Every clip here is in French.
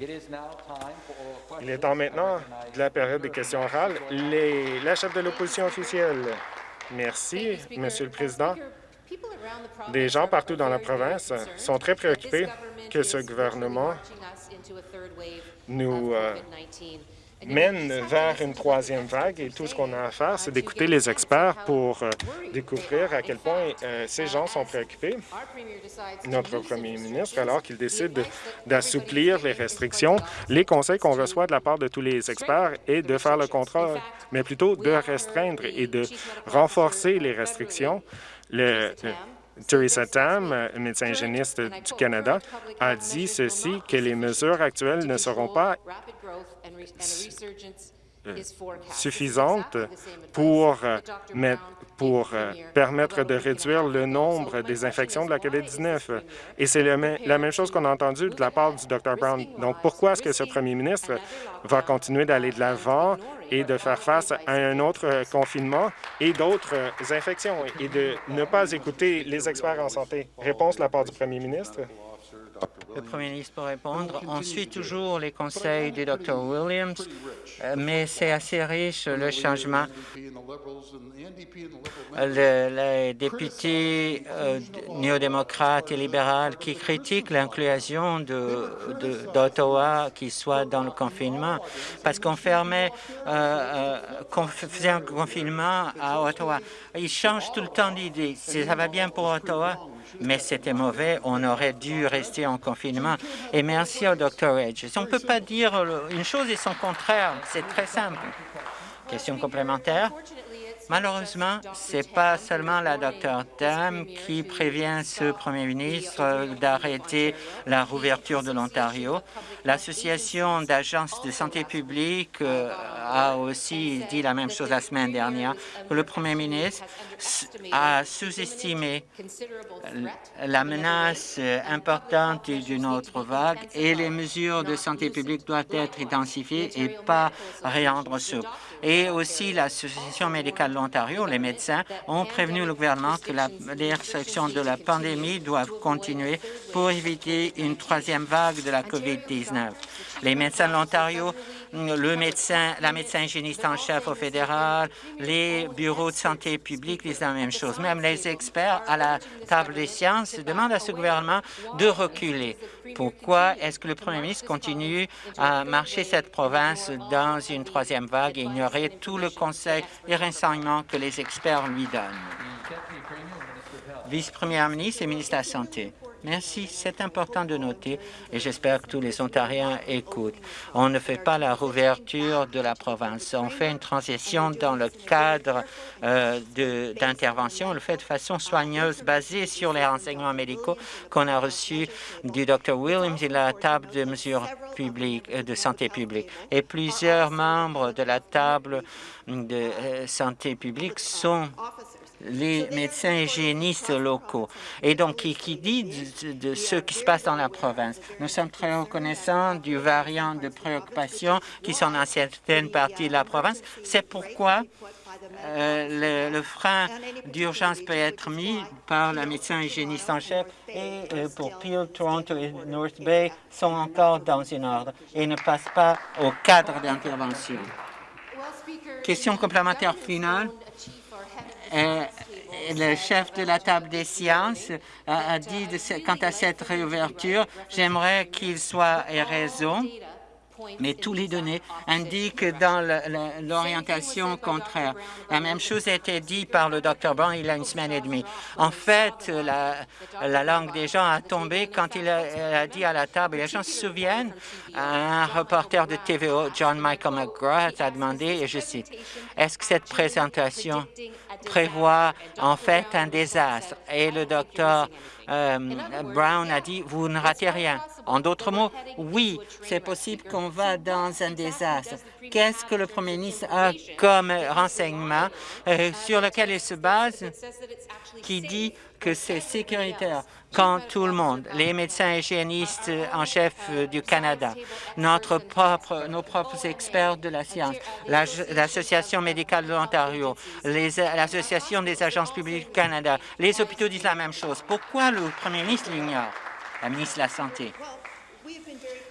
Il est temps maintenant de la période des questions orales. Les, la chef de l'opposition officielle. Merci, Monsieur le Président. Des gens partout dans la province sont très préoccupés que ce gouvernement nous euh, mène vers une troisième vague et tout ce qu'on a à faire, c'est d'écouter les experts pour euh, découvrir à quel point euh, ces gens sont préoccupés. Notre premier ministre, alors qu'il décide d'assouplir les restrictions, les conseils qu'on reçoit de la part de tous les experts est de faire le contraire, mais plutôt de restreindre et de renforcer les restrictions. Le, Theresa Tam, médecin hygiéniste du Canada, a dit ceci, que les mesures actuelles ne seront pas euh, suffisantes pour, euh, pour euh, permettre de réduire le nombre des infections de la COVID-19? Et c'est la même chose qu'on a entendu de la part du Dr Brown. Donc, pourquoi est-ce que ce premier ministre va continuer d'aller de l'avant et de faire face à un autre confinement et d'autres infections et de ne pas écouter les experts en santé? Réponse de la part du premier ministre. Le Premier ministre peut répondre. On suit toujours les conseils du Dr Williams, euh, mais c'est assez riche le changement. les députés euh, néo-démocrates et libéraux qui critiquent l'inclusion d'Ottawa qui soit dans le confinement, parce qu'on fermait, euh, faisait un confinement à Ottawa. Ils changent tout le temps d'idée. Ça va bien pour Ottawa, mais c'était mauvais. On aurait dû rester en confinement. Et merci au Dr Edge. On ne peut pas dire une chose et son contraire. C'est très simple. Question complémentaire. Malheureusement, ce n'est pas seulement la Dr Tam qui prévient ce premier ministre d'arrêter la rouverture de l'Ontario. L'Association d'agences de santé publique euh, a aussi dit la même chose la semaine dernière, le premier ministre a sous-estimé la menace importante d'une autre vague et les mesures de santé publique doivent être intensifiées et pas rendre. Et aussi l'Association médicale de l'Ontario, les médecins, ont prévenu le gouvernement que la, les restrictions de la pandémie doivent continuer pour éviter une troisième vague de la COVID-19. Les médecins de l'Ontario le médecin, la médecin hygiéniste en chef au fédéral, les bureaux de santé publique disent la même chose. Même les experts à la table des sciences demandent à ce gouvernement de reculer. Pourquoi est-ce que le premier ministre continue à marcher cette province dans une troisième vague et ignorer tout le conseil et renseignements que les experts lui donnent? Vice-première ministre et ministre de la Santé. Merci. C'est important de noter et j'espère que tous les Ontariens écoutent. On ne fait pas la rouverture de la province. On fait une transition dans le cadre euh, d'intervention. On le fait de façon soigneuse, basée sur les renseignements médicaux qu'on a reçus du Dr Williams et la table de mesures publiques, euh, de santé publique. Et plusieurs membres de la table de euh, santé publique sont les médecins hygiénistes locaux. Et donc, qui, dit de, ce qui se passe dans la province. Nous sommes très reconnaissants du variant de préoccupation qui sont dans certaines parties de la province. C'est pourquoi euh, le, frein d'urgence peut être mis par la médecin hygiéniste en chef et euh, pour Peel, Toronto et North Bay sont encore dans une ordre et ne passent pas au cadre d'intervention. Question complémentaire finale. Euh, le chef de la table des sciences a, dit quant à cette réouverture, j'aimerais qu'il soit raison mais tous les données indiquent dans l'orientation contraire. La même chose a été dit par le Dr Brown il y a une semaine et demie. En fait, la, langue des gens a tombé quand il a, dit à la table, les gens se souviennent, un reporter de TVO, John Michael McGrath, a demandé, et je cite, « Est-ce que cette présentation prévoit en fait un désastre? » Et le docteur euh, Brown a dit, vous ne ratez rien. En d'autres mots, oui, c'est possible qu'on va dans un désastre. Qu'est-ce que le Premier ministre a comme renseignement euh, sur lequel il se base qui dit que c'est sécuritaire? Quand tout le monde, les médecins hygiénistes en chef du Canada, notre propre, nos propres experts de la science, l'Association médicale de l'Ontario, l'Association des agences publiques du Canada, les hôpitaux disent la même chose. Pourquoi le premier ministre l'ignore? La ministre de la Santé.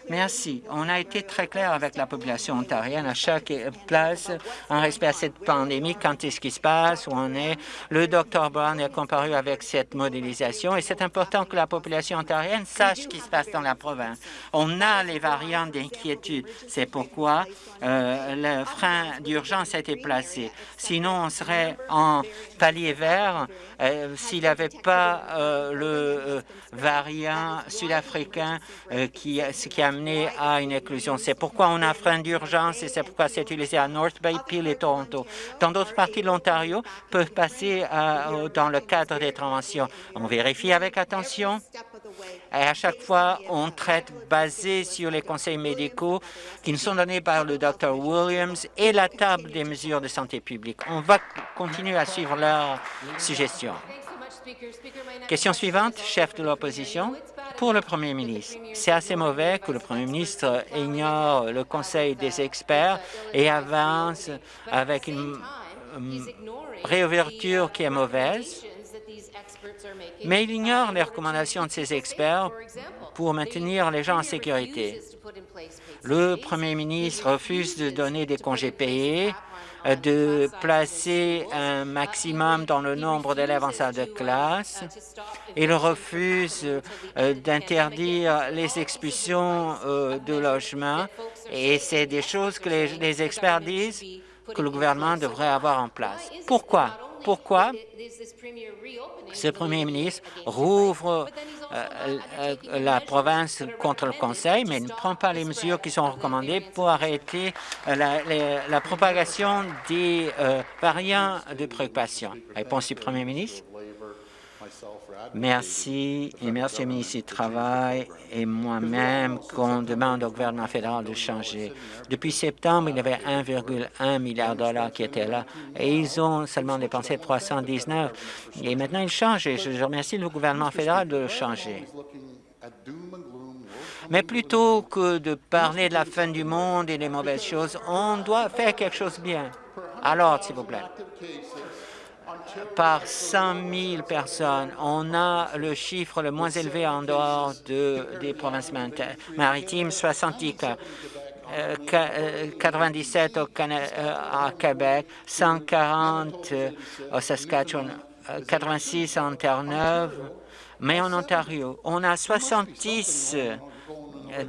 Merci. On a été très clair avec la population ontarienne à chaque place en respect à cette pandémie, quand est-ce qui se passe, où on est. Le Dr Brown est comparu avec cette modélisation et c'est important que la population ontarienne sache ce qui se passe dans la province. On a les variants d'inquiétude. C'est pourquoi euh, le frein d'urgence a été placé. Sinon, on serait en palier vert euh, s'il n'y avait pas euh, le variant sud-africain qui, qui a à une éclosion. C'est pourquoi on a frein d'urgence et c'est pourquoi c'est utilisé à North Bay, Peel et Toronto. Dans d'autres parties de l'Ontario, peuvent passer dans le cadre des interventions. On vérifie avec attention et à chaque fois, on traite basé sur les conseils médicaux qui nous sont donnés par le Dr Williams et la table des mesures de santé publique. On va continuer à suivre leurs suggestions. Question suivante, chef de l'opposition. Pour le premier ministre, c'est assez mauvais que le premier ministre ignore le conseil des experts et avance avec une réouverture qui est mauvaise mais il ignore les recommandations de ces experts pour maintenir les gens en sécurité. Le premier ministre refuse de donner des congés payés, de placer un maximum dans le nombre d'élèves en salle de classe. Il refuse euh, d'interdire les expulsions euh, de logements et c'est des choses que les experts disent que le gouvernement devrait avoir en place. Pourquoi? Pourquoi ce premier ministre rouvre euh, euh, la province contre le Conseil, mais ne prend pas les mesures qui sont recommandées pour arrêter euh, la, propagation des variants de préoccupation. Réponse du premier ministre. Merci et merci au ministre du Travail et moi-même qu'on demande au gouvernement fédéral de changer. Depuis septembre, il y avait 1,1 milliard de dollars qui étaient là et ils ont seulement dépensé 319. Et maintenant, ils changent et je remercie le gouvernement fédéral de changer. Mais plutôt que de parler de la fin du monde et des mauvaises choses, on doit faire quelque chose de bien. Alors, s'il vous plaît par 100 000 personnes. On a le chiffre le moins élevé en dehors de, des provinces maritimes, 70 cas. 97 au euh, à Québec, 140 au Saskatchewan, 86 en Terre-Neuve, mais en Ontario, on a 70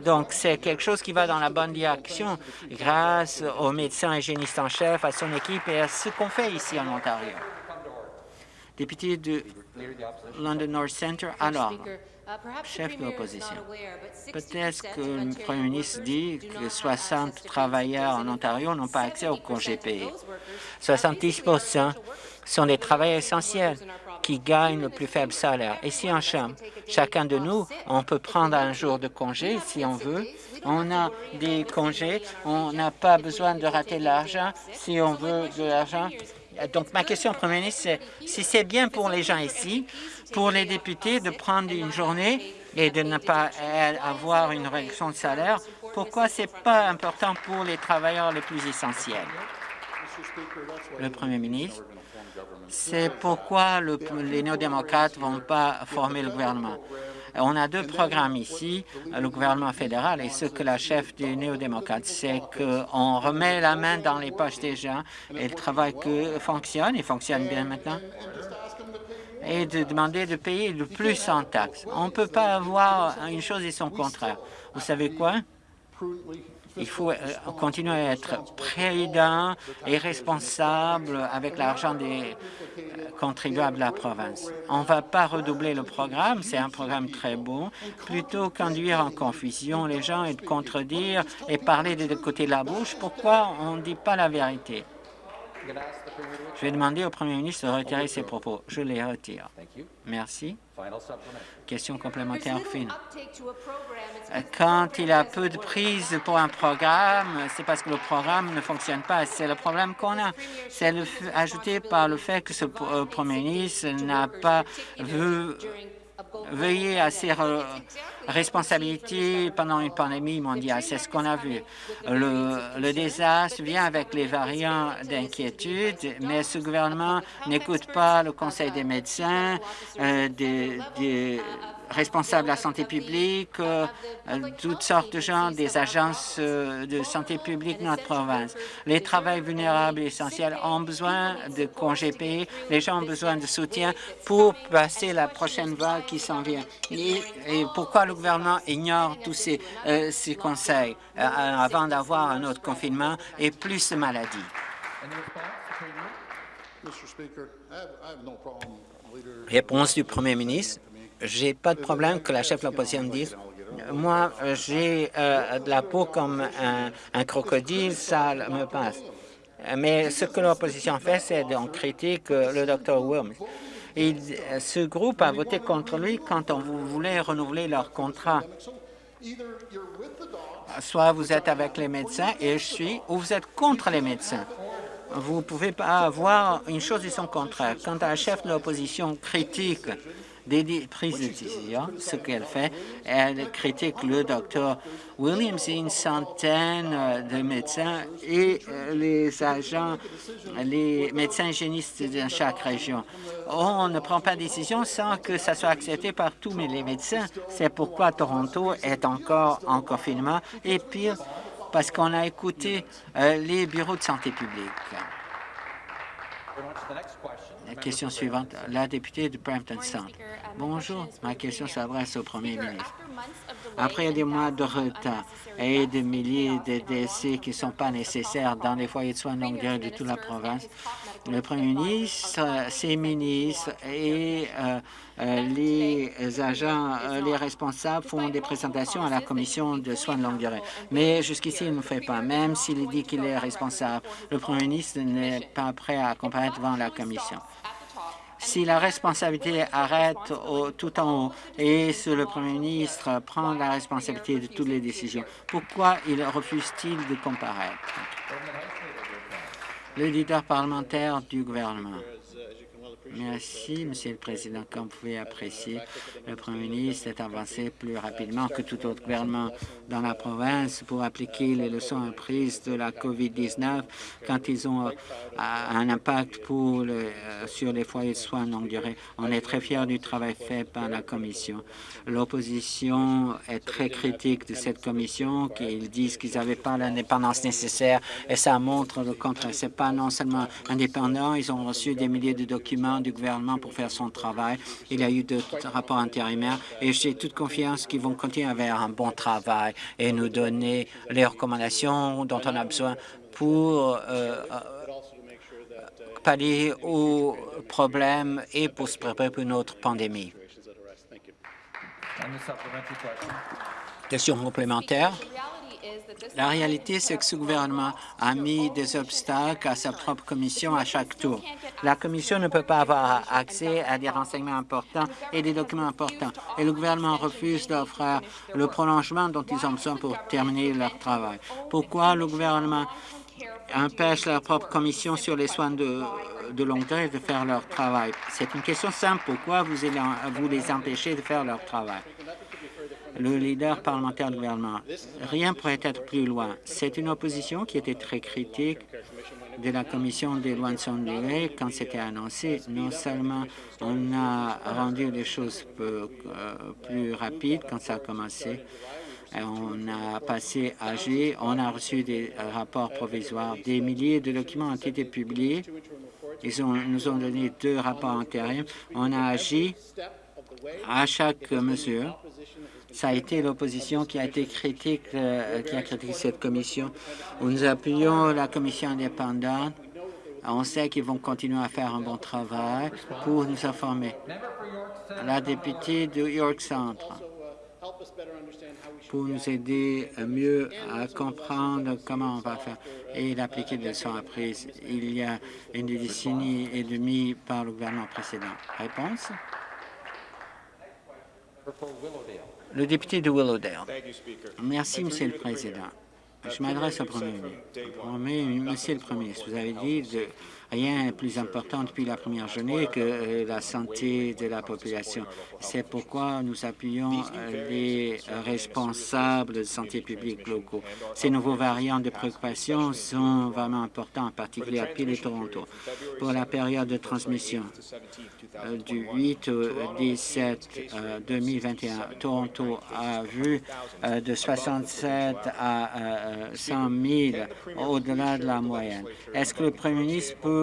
donc, c'est quelque chose qui va dans la bonne direction grâce aux médecins hygiénistes en chef, à son équipe et à ce qu'on fait ici en Ontario député de London North Centre. Alors, chef de l'opposition, peut-être que le premier ministre dit que 60 travailleurs en Ontario n'ont pas accès au congé payé. 70% sont des travailleurs essentiels qui gagnent le plus faible salaire. Et si en Chambre, chacun de nous, on peut prendre un jour de congé si on veut, on a des congés, on n'a pas besoin de rater l'argent si on veut de l'argent donc, ma question au Premier ministre, c'est si c'est bien pour les gens ici, pour les députés de prendre une journée et de ne pas avoir une réduction de salaire, pourquoi ce n'est pas important pour les travailleurs les plus essentiels? Le Premier ministre, c'est pourquoi les néo-démocrates ne vont pas former le gouvernement. On a deux programmes ici, le gouvernement fédéral et ce que la chef des néo-démocrates, c'est qu'on remet la main dans les poches des gens et le travail que fonctionne, il fonctionne bien maintenant, et de demander de payer le plus en taxes. On ne peut pas avoir une chose et son contraire. Vous savez quoi? Il faut euh, continuer à être prudent et responsable avec l'argent des euh, contribuables de la province. On ne va pas redoubler le programme, c'est un programme très bon, plutôt qu'induire en confusion les gens et de contredire et parler des deux côtés de la bouche. Pourquoi on ne dit pas la vérité? Je vais demander au premier ministre de retirer ses propos. Je les retire. Merci. Question complémentaire fine. Quand il y a peu de prise pour un programme, c'est parce que le programme ne fonctionne pas. C'est le problème qu'on a. C'est ajouté par le fait que ce euh, premier ministre n'a pas vu veiller à ses responsabilités pendant une pandémie mondiale. C'est ce qu'on a vu. Le, désastre vient avec les variants d'inquiétude, mais ce gouvernement n'écoute pas le Conseil des médecins, euh, des, responsables de la santé publique, euh, toutes sortes de gens, des agences de santé publique de notre province. Les travailleurs vulnérables et essentiels ont besoin de congés payés, les gens ont besoin de soutien pour passer la prochaine vague qui s'en vient. Et, pourquoi le gouvernement ignore tous ces, ces conseils avant d'avoir un autre confinement et plus de maladies? Réponse du Premier ministre. J'ai pas de problème que la chef de l'opposition dise moi, j'ai euh, de la peau comme un, crocodile, ça me passe. Mais ce que l'opposition fait, c'est qu'on critique le Dr Wilms. ce groupe a voté contre lui quand on voulait renouveler leur contrat. Soit vous êtes avec les médecins, et je suis, ou vous êtes contre les médecins. Vous ne pouvez pas avoir une chose et son contraire. Quand un chef de l'opposition critique des prises de décision, ce qu'elle fait, elle critique le docteur Williams et une centaine de médecins et les agents, les médecins hygiénistes de chaque région. On ne prend pas de décision sans que ça soit accepté par tous les médecins. C'est pourquoi Toronto est encore en confinement et pire, parce qu'on a écouté euh, les bureaux de santé publique. La question suivante, la députée de Brampton Centre. Bonjour, ma question s'adresse au Premier ministre. Après des mois de retard et des milliers de décès qui ne sont pas nécessaires dans les foyers de soins de longue durée de toute la province, le Premier ministre, ses ministres et euh, euh, les agents, les responsables font des présentations à la commission de soins de longue durée. Mais jusqu'ici, il ne fait pas. Même s'il dit qu'il est responsable, le Premier ministre n'est pas prêt à comparaître devant la commission si la responsabilité arrête tout en haut et si le Premier ministre prend la responsabilité de toutes les décisions, pourquoi il refuse-t-il de comparaître? Leader parlementaire du gouvernement. Merci, Monsieur le Président. Comme vous pouvez apprécier, le Premier ministre est avancé plus rapidement que tout autre gouvernement dans la province pour appliquer les leçons apprises de la COVID-19 quand ils ont euh, un impact pour euh, sur les foyers de soins longue durée. On est très fiers du travail fait par la Commission. L'opposition est très critique de cette Commission, qu'ils disent qu'ils n'avaient pas l'indépendance nécessaire et ça montre le contraire. Ce n'est pas non seulement indépendant, ils ont reçu des milliers de documents du gouvernement pour faire son travail. Il y a eu d'autres rapports intérimaires et j'ai toute confiance qu'ils vont continuer à faire un bon travail et nous donner les recommandations dont on a besoin pour euh, euh, pallier aux problèmes et pour se préparer pour une autre pandémie. Question complémentaire. La réalité, c'est que ce gouvernement a mis des obstacles à sa propre commission à chaque tour. La commission ne peut pas avoir accès à des renseignements importants et des documents importants, et le gouvernement refuse d'offrir le prolongement dont ils ont besoin pour terminer leur travail. Pourquoi le gouvernement empêche leur propre commission sur les soins de, longue durée de faire leur travail? C'est une question simple. Pourquoi vous les empêchez de faire leur travail? Le leader parlementaire du gouvernement. Rien pourrait être plus loin. C'est une opposition qui était très critique de la commission des lois de son durée quand c'était annoncé. Non seulement on a rendu les choses euh, plus rapides quand ça a commencé, on a passé à G, on a reçu des rapports provisoires, des milliers de documents ont été publiés. Ils nous ont donné deux rapports intérims. On a agi à chaque mesure ça a été l'opposition qui a été critique, euh, qui a critiqué cette commission. Nous appuyons la commission indépendante. On sait qu'ils vont continuer à faire un bon travail pour nous informer. La députée de York Centre pour nous aider mieux à comprendre comment on va faire et d'appliquer les leçons apprises il y a une décennie et demie par le gouvernement précédent. Réponse? Le député de Willowdale. Merci, Monsieur le Président. Je m'adresse au Premier ministre. Monsieur le Premier ministre, vous avez dit de Rien n'est plus important depuis la première journée que euh, la santé de la population. C'est pourquoi nous appuyons euh, les responsables de santé publique locaux. Ces nouveaux variants de préoccupation sont vraiment importants, en particulier à Peel et Toronto. Pour la période de transmission euh, du 8 au 17 2021, Toronto a vu de 67 à 100 000 au-delà de la moyenne. Est-ce que le premier ministre peut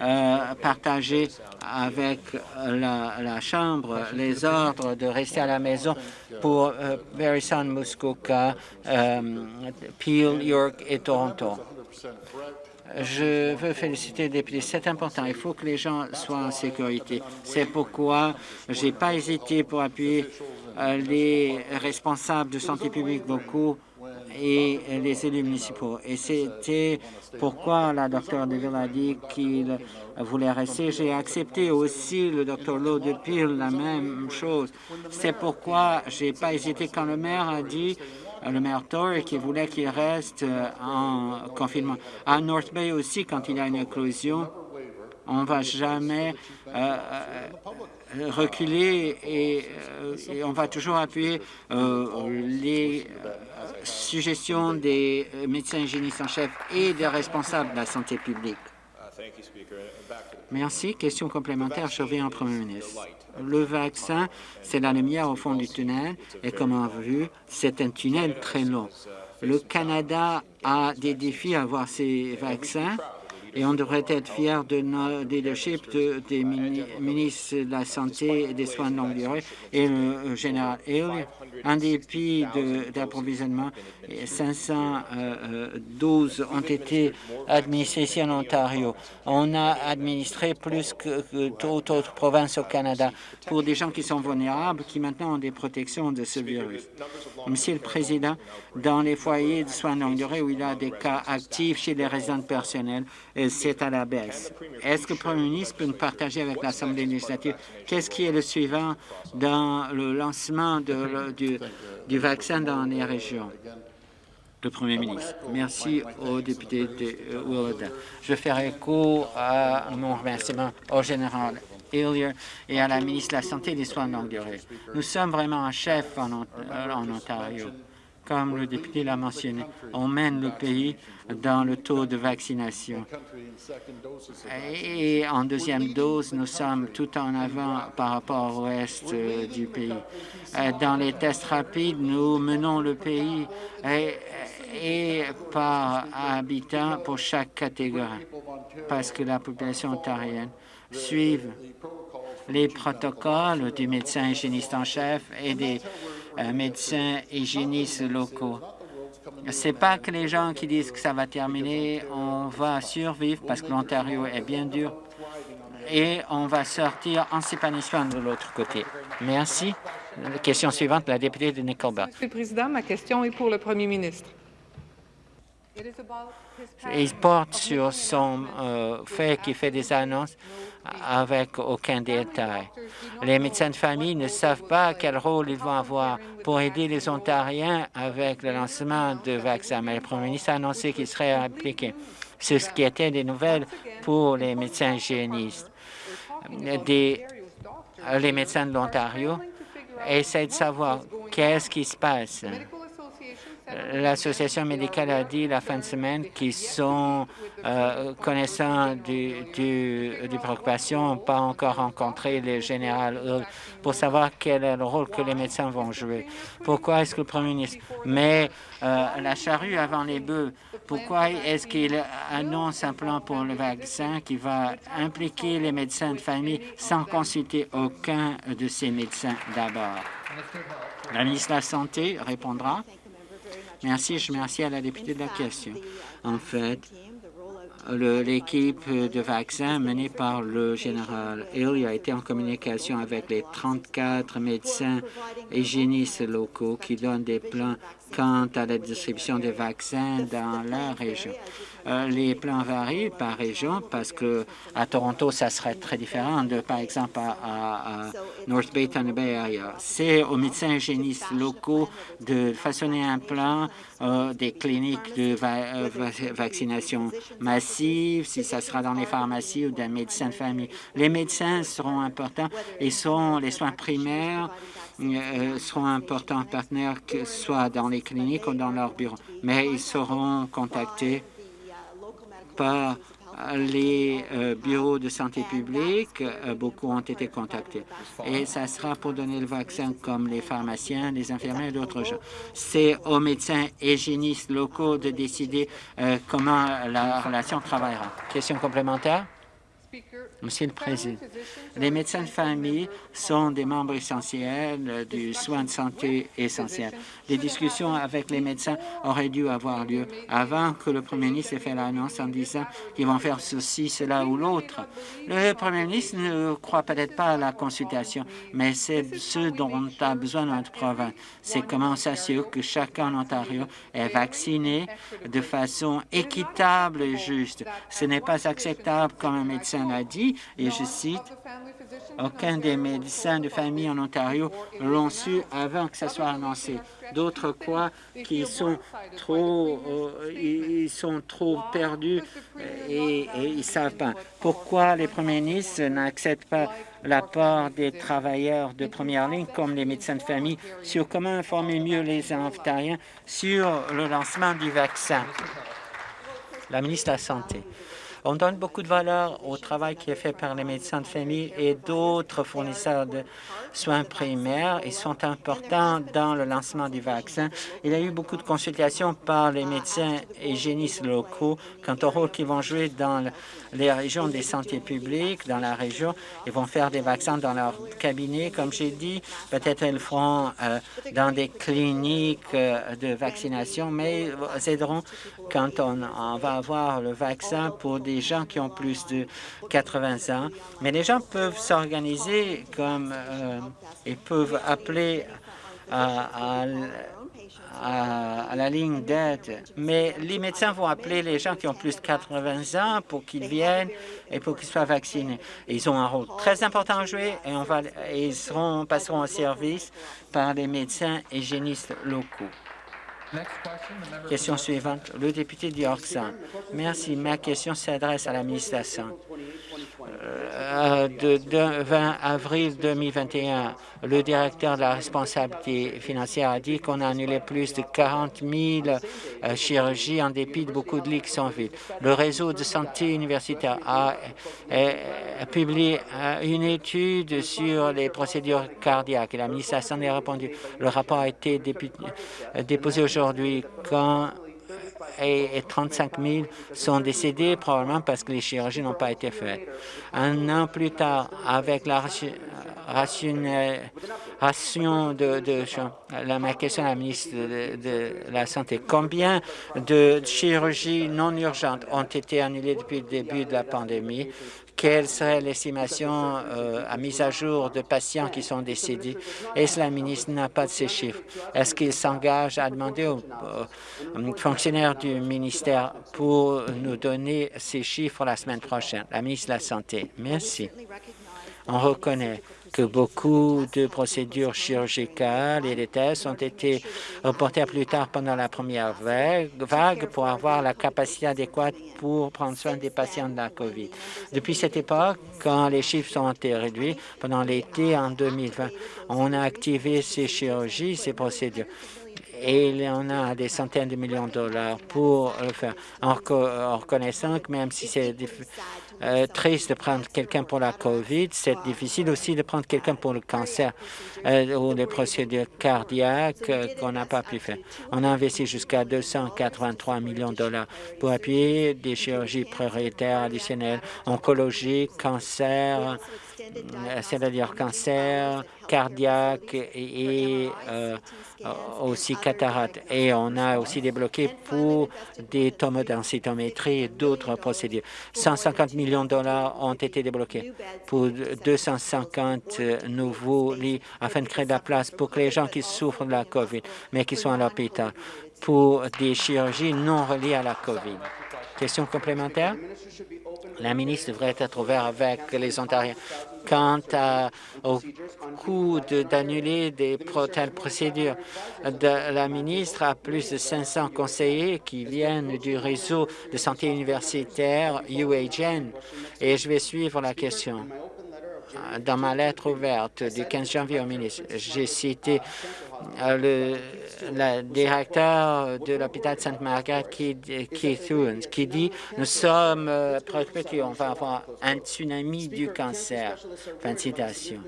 euh, partager avec la, Chambre les ordres de rester à la maison pour euh, Muskoka, euh, Peel, York et Toronto. Je veux féliciter les députés. C'est important. Il faut que les gens soient en sécurité. C'est pourquoi je n'ai pas hésité pour appuyer euh, les responsables de santé publique locaux et les élus municipaux. Et c'était pourquoi la docteur Deville a dit qu'il voulait rester. J'ai accepté aussi le docteur Lowe de Peel, la même chose. C'est pourquoi j'ai pas hésité quand le maire a dit le maire Tory qui voulait qu'il reste en confinement. À North Bay aussi, quand il y a une éclosion, on ne va jamais euh, euh, reculer euh, et, on va toujours appuyer les suggestions des médecins hygiénistes en chef et des responsables de la santé publique. Merci. Question complémentaire, je reviens au Premier ministre. Le vaccin, c'est la lumière au fond du tunnel et comme on a vu, c'est un tunnel très long. Le Canada a des défis à avoir ces vaccins et on devrait être fier de notre leadership des ministres de la Santé et des soins de longue durée et le général Hill. En dépit d'approvisionnement, 512 ont été administrés ici en Ontario. On a administré plus que, toute autre province au Canada pour des gens qui sont vulnérables, qui maintenant ont des protections de ce virus. Monsieur le Président, dans les foyers de soins de longue durée où il y a des cas actifs chez les résidents personnels, c'est à la baisse. Est-ce que le Premier ministre peut nous partager avec l'Assemblée législative qu'est-ce qui est le suivant dans le lancement du, vaccin dans les régions? Le Premier ministre. Merci au député de Willowdale. Je vais faire écho à mon remerciement au général Hillier et à la ministre de la Santé et des Soins de longue durée. Nous sommes vraiment un chef en Ontario comme le député l'a mentionné, on mène le pays dans le taux de vaccination. Et en deuxième dose, nous sommes tout en avant par rapport au reste euh, du pays. Euh, dans les tests rapides, nous menons le pays et, par habitant pour chaque catégorie, parce que la population ontarienne suit les protocoles du médecin hygiéniste en chef et des médecins hygiénistes locaux. Ce n'est pas que les gens qui disent que ça va terminer, on va survivre parce que l'Ontario est bien dur et on va sortir en s'épanouissant de l'autre côté. Merci. Question suivante, la députée de Nickelback. Monsieur le Président, ma question est pour le Premier ministre. Il porte sur son euh, fait qu'il fait des annonces avec aucun détail. Les médecins de famille ne savent pas quel rôle ils vont avoir pour aider les Ontariens avec le lancement de vaccins. Mais le Premier ministre a annoncé qu'il serait impliqué. C'est ce qui était des nouvelles pour les médecins hygiénistes. Les médecins de l'Ontario essaient de savoir qu'est-ce qui se passe L'Association médicale a dit la fin de semaine qu'ils sont euh, connaissants du, du, des préoccupations, pas encore rencontré le général pour savoir quel est le rôle que les médecins vont jouer. Pourquoi est-ce que le Premier ministre met euh, la charrue avant les bœufs? Pourquoi est-ce qu'il annonce un plan pour le vaccin qui va impliquer les médecins de famille sans consulter aucun de ces médecins d'abord? La ministre de la Santé répondra. Merci, je remercie à la députée de la question. En fait, l'équipe de vaccins menée par le général Hill a été en communication avec les 34 médecins hygiénistes locaux qui donnent des plans quant à la distribution des vaccins dans la région. Euh, les plans varient par région parce que à Toronto, ça serait très différent de, par exemple, à, North Bay, Bay ailleurs. C'est aux médecins hygiénistes locaux de façonner un plan euh, des cliniques de euh, vaccination massive si ça sera dans les pharmacies ou des médecins de famille. Les médecins seront importants et sont les soins primaires euh, seront importants partenaires, que ce soit dans les cliniques ou dans leur bureau. Mais ils seront contactés par les euh, bureaux de santé publique, euh, beaucoup ont été contactés. Et ça sera pour donner le vaccin comme les pharmaciens, les infirmiers et d'autres gens. C'est aux médecins hygiénistes locaux de décider euh, comment la relation travaillera. Question complémentaire? Monsieur le Président, les médecins de famille sont des membres essentiels du soin de santé essentiel. Les discussions avec les médecins auraient dû avoir lieu avant que le Premier ministre ait fait l'annonce en disant qu'ils vont faire ceci, cela ou l'autre. Le Premier ministre ne croit peut-être pas à la consultation, mais c'est ce dont a besoin notre province. C'est comment s'assurer que chacun en Ontario est vacciné de façon équitable et juste. Ce n'est pas acceptable, comme un médecin l'a dit, et je cite, aucun des médecins de famille en Ontario l'ont su avant que ça soit annoncé. D'autres croient qu'ils sont trop, euh, ils sont trop perdus et, ils ne savent pas. Pourquoi les premiers ministres n'acceptent pas l'apport des travailleurs de première ligne comme les médecins de famille sur comment informer mieux les Ontariens sur le lancement du vaccin? La ministre de la Santé. On donne beaucoup de valeur au travail qui est fait par les médecins de famille et d'autres fournisseurs de soins primaires. Ils sont importants dans le lancement du vaccin. Il y a eu beaucoup de consultations par les médecins hygiénistes locaux quant au rôle qu'ils vont jouer dans les régions des santé publiques, dans la région. Ils vont faire des vaccins dans leur cabinet, comme j'ai dit. Peut-être ils le feront euh, dans des cliniques euh, de vaccination, mais ils aideront quand on, on va avoir le vaccin pour des des gens qui ont plus de 80 ans, mais les gens peuvent s'organiser comme euh, ils peuvent appeler à, la ligne d'aide. Mais les médecins vont appeler les gens qui ont plus de 80 ans pour qu'ils viennent et pour qu'ils soient vaccinés. ils ont un rôle très important à jouer et, et ils seront, passeront au service par les médecins hygiénistes locaux. Question suivante, le député d'York Merci. Ma question s'adresse à la ministre de la Santé. Euh, de, 20 avril 2021, le directeur de la responsabilité financière a dit qu'on a annulé plus de 40 000 euh, chirurgies en dépit de beaucoup de lits qui sont vides. Le réseau de santé universitaire a, publié euh, une étude sur les procédures cardiaques et la ministre de la Santé a répondu. Le rapport a été déposé aujourd'hui quand et 35 000 sont décédés probablement parce que les chirurgies n'ont pas été faites. Un an plus tard, avec la ration, de, ma question à la ministre de, la Santé, combien de chirurgies non urgentes ont été annulées depuis le début de la pandémie? Quelle serait l'estimation euh, à mise à jour de patients qui sont décédés? Est-ce la ministre n'a pas de ces chiffres? Est-ce qu'il s'engage à demander aux, fonctionnaires du ministère pour nous donner ces chiffres la semaine prochaine? La ministre de la Santé. Merci. On reconnaît que beaucoup de procédures chirurgicales et des tests ont été reportés plus tard pendant la première vague pour avoir la capacité adéquate pour prendre soin des patients de la COVID. Depuis cette époque, quand les chiffres ont été réduits pendant l'été en 2020, on a activé ces chirurgies, ces procédures et on a des centaines de millions de dollars pour le faire, en, reconnaissant que même si c'est euh, triste de prendre quelqu'un pour la COVID, c'est difficile aussi de prendre quelqu'un pour le cancer euh, ou les procédures cardiaques euh, qu'on n'a pas pu faire. On a investi jusqu'à 283 millions de dollars pour appuyer des chirurgies prioritaires additionnelles, oncologie, cancer, c'est-à-dire cancer, cardiaque et, euh, aussi cataracte. Et on a aussi débloqué pour des tomodensitométrie et d'autres procédures. 150 millions de dollars ont été débloqués pour 250 nouveaux lits afin de créer de la place pour que les gens qui souffrent de la COVID, mais qui sont à l'hôpital, pour des chirurgies non reliées à la COVID. Question complémentaire? La ministre devrait être ouverte avec les Ontariens quant au coût d'annuler des telles procédures. la ministre a plus de 500 conseillers qui viennent du réseau de santé universitaire UHN et je vais suivre la question. Dans ma lettre ouverte du 15 janvier au ministre, j'ai cité euh, le, directeur de l'hôpital de Sainte-Marguerite, Keith qui dit « Nous sommes euh, préoccupés qu'on va avoir un tsunami du cancer ». Fin de citation.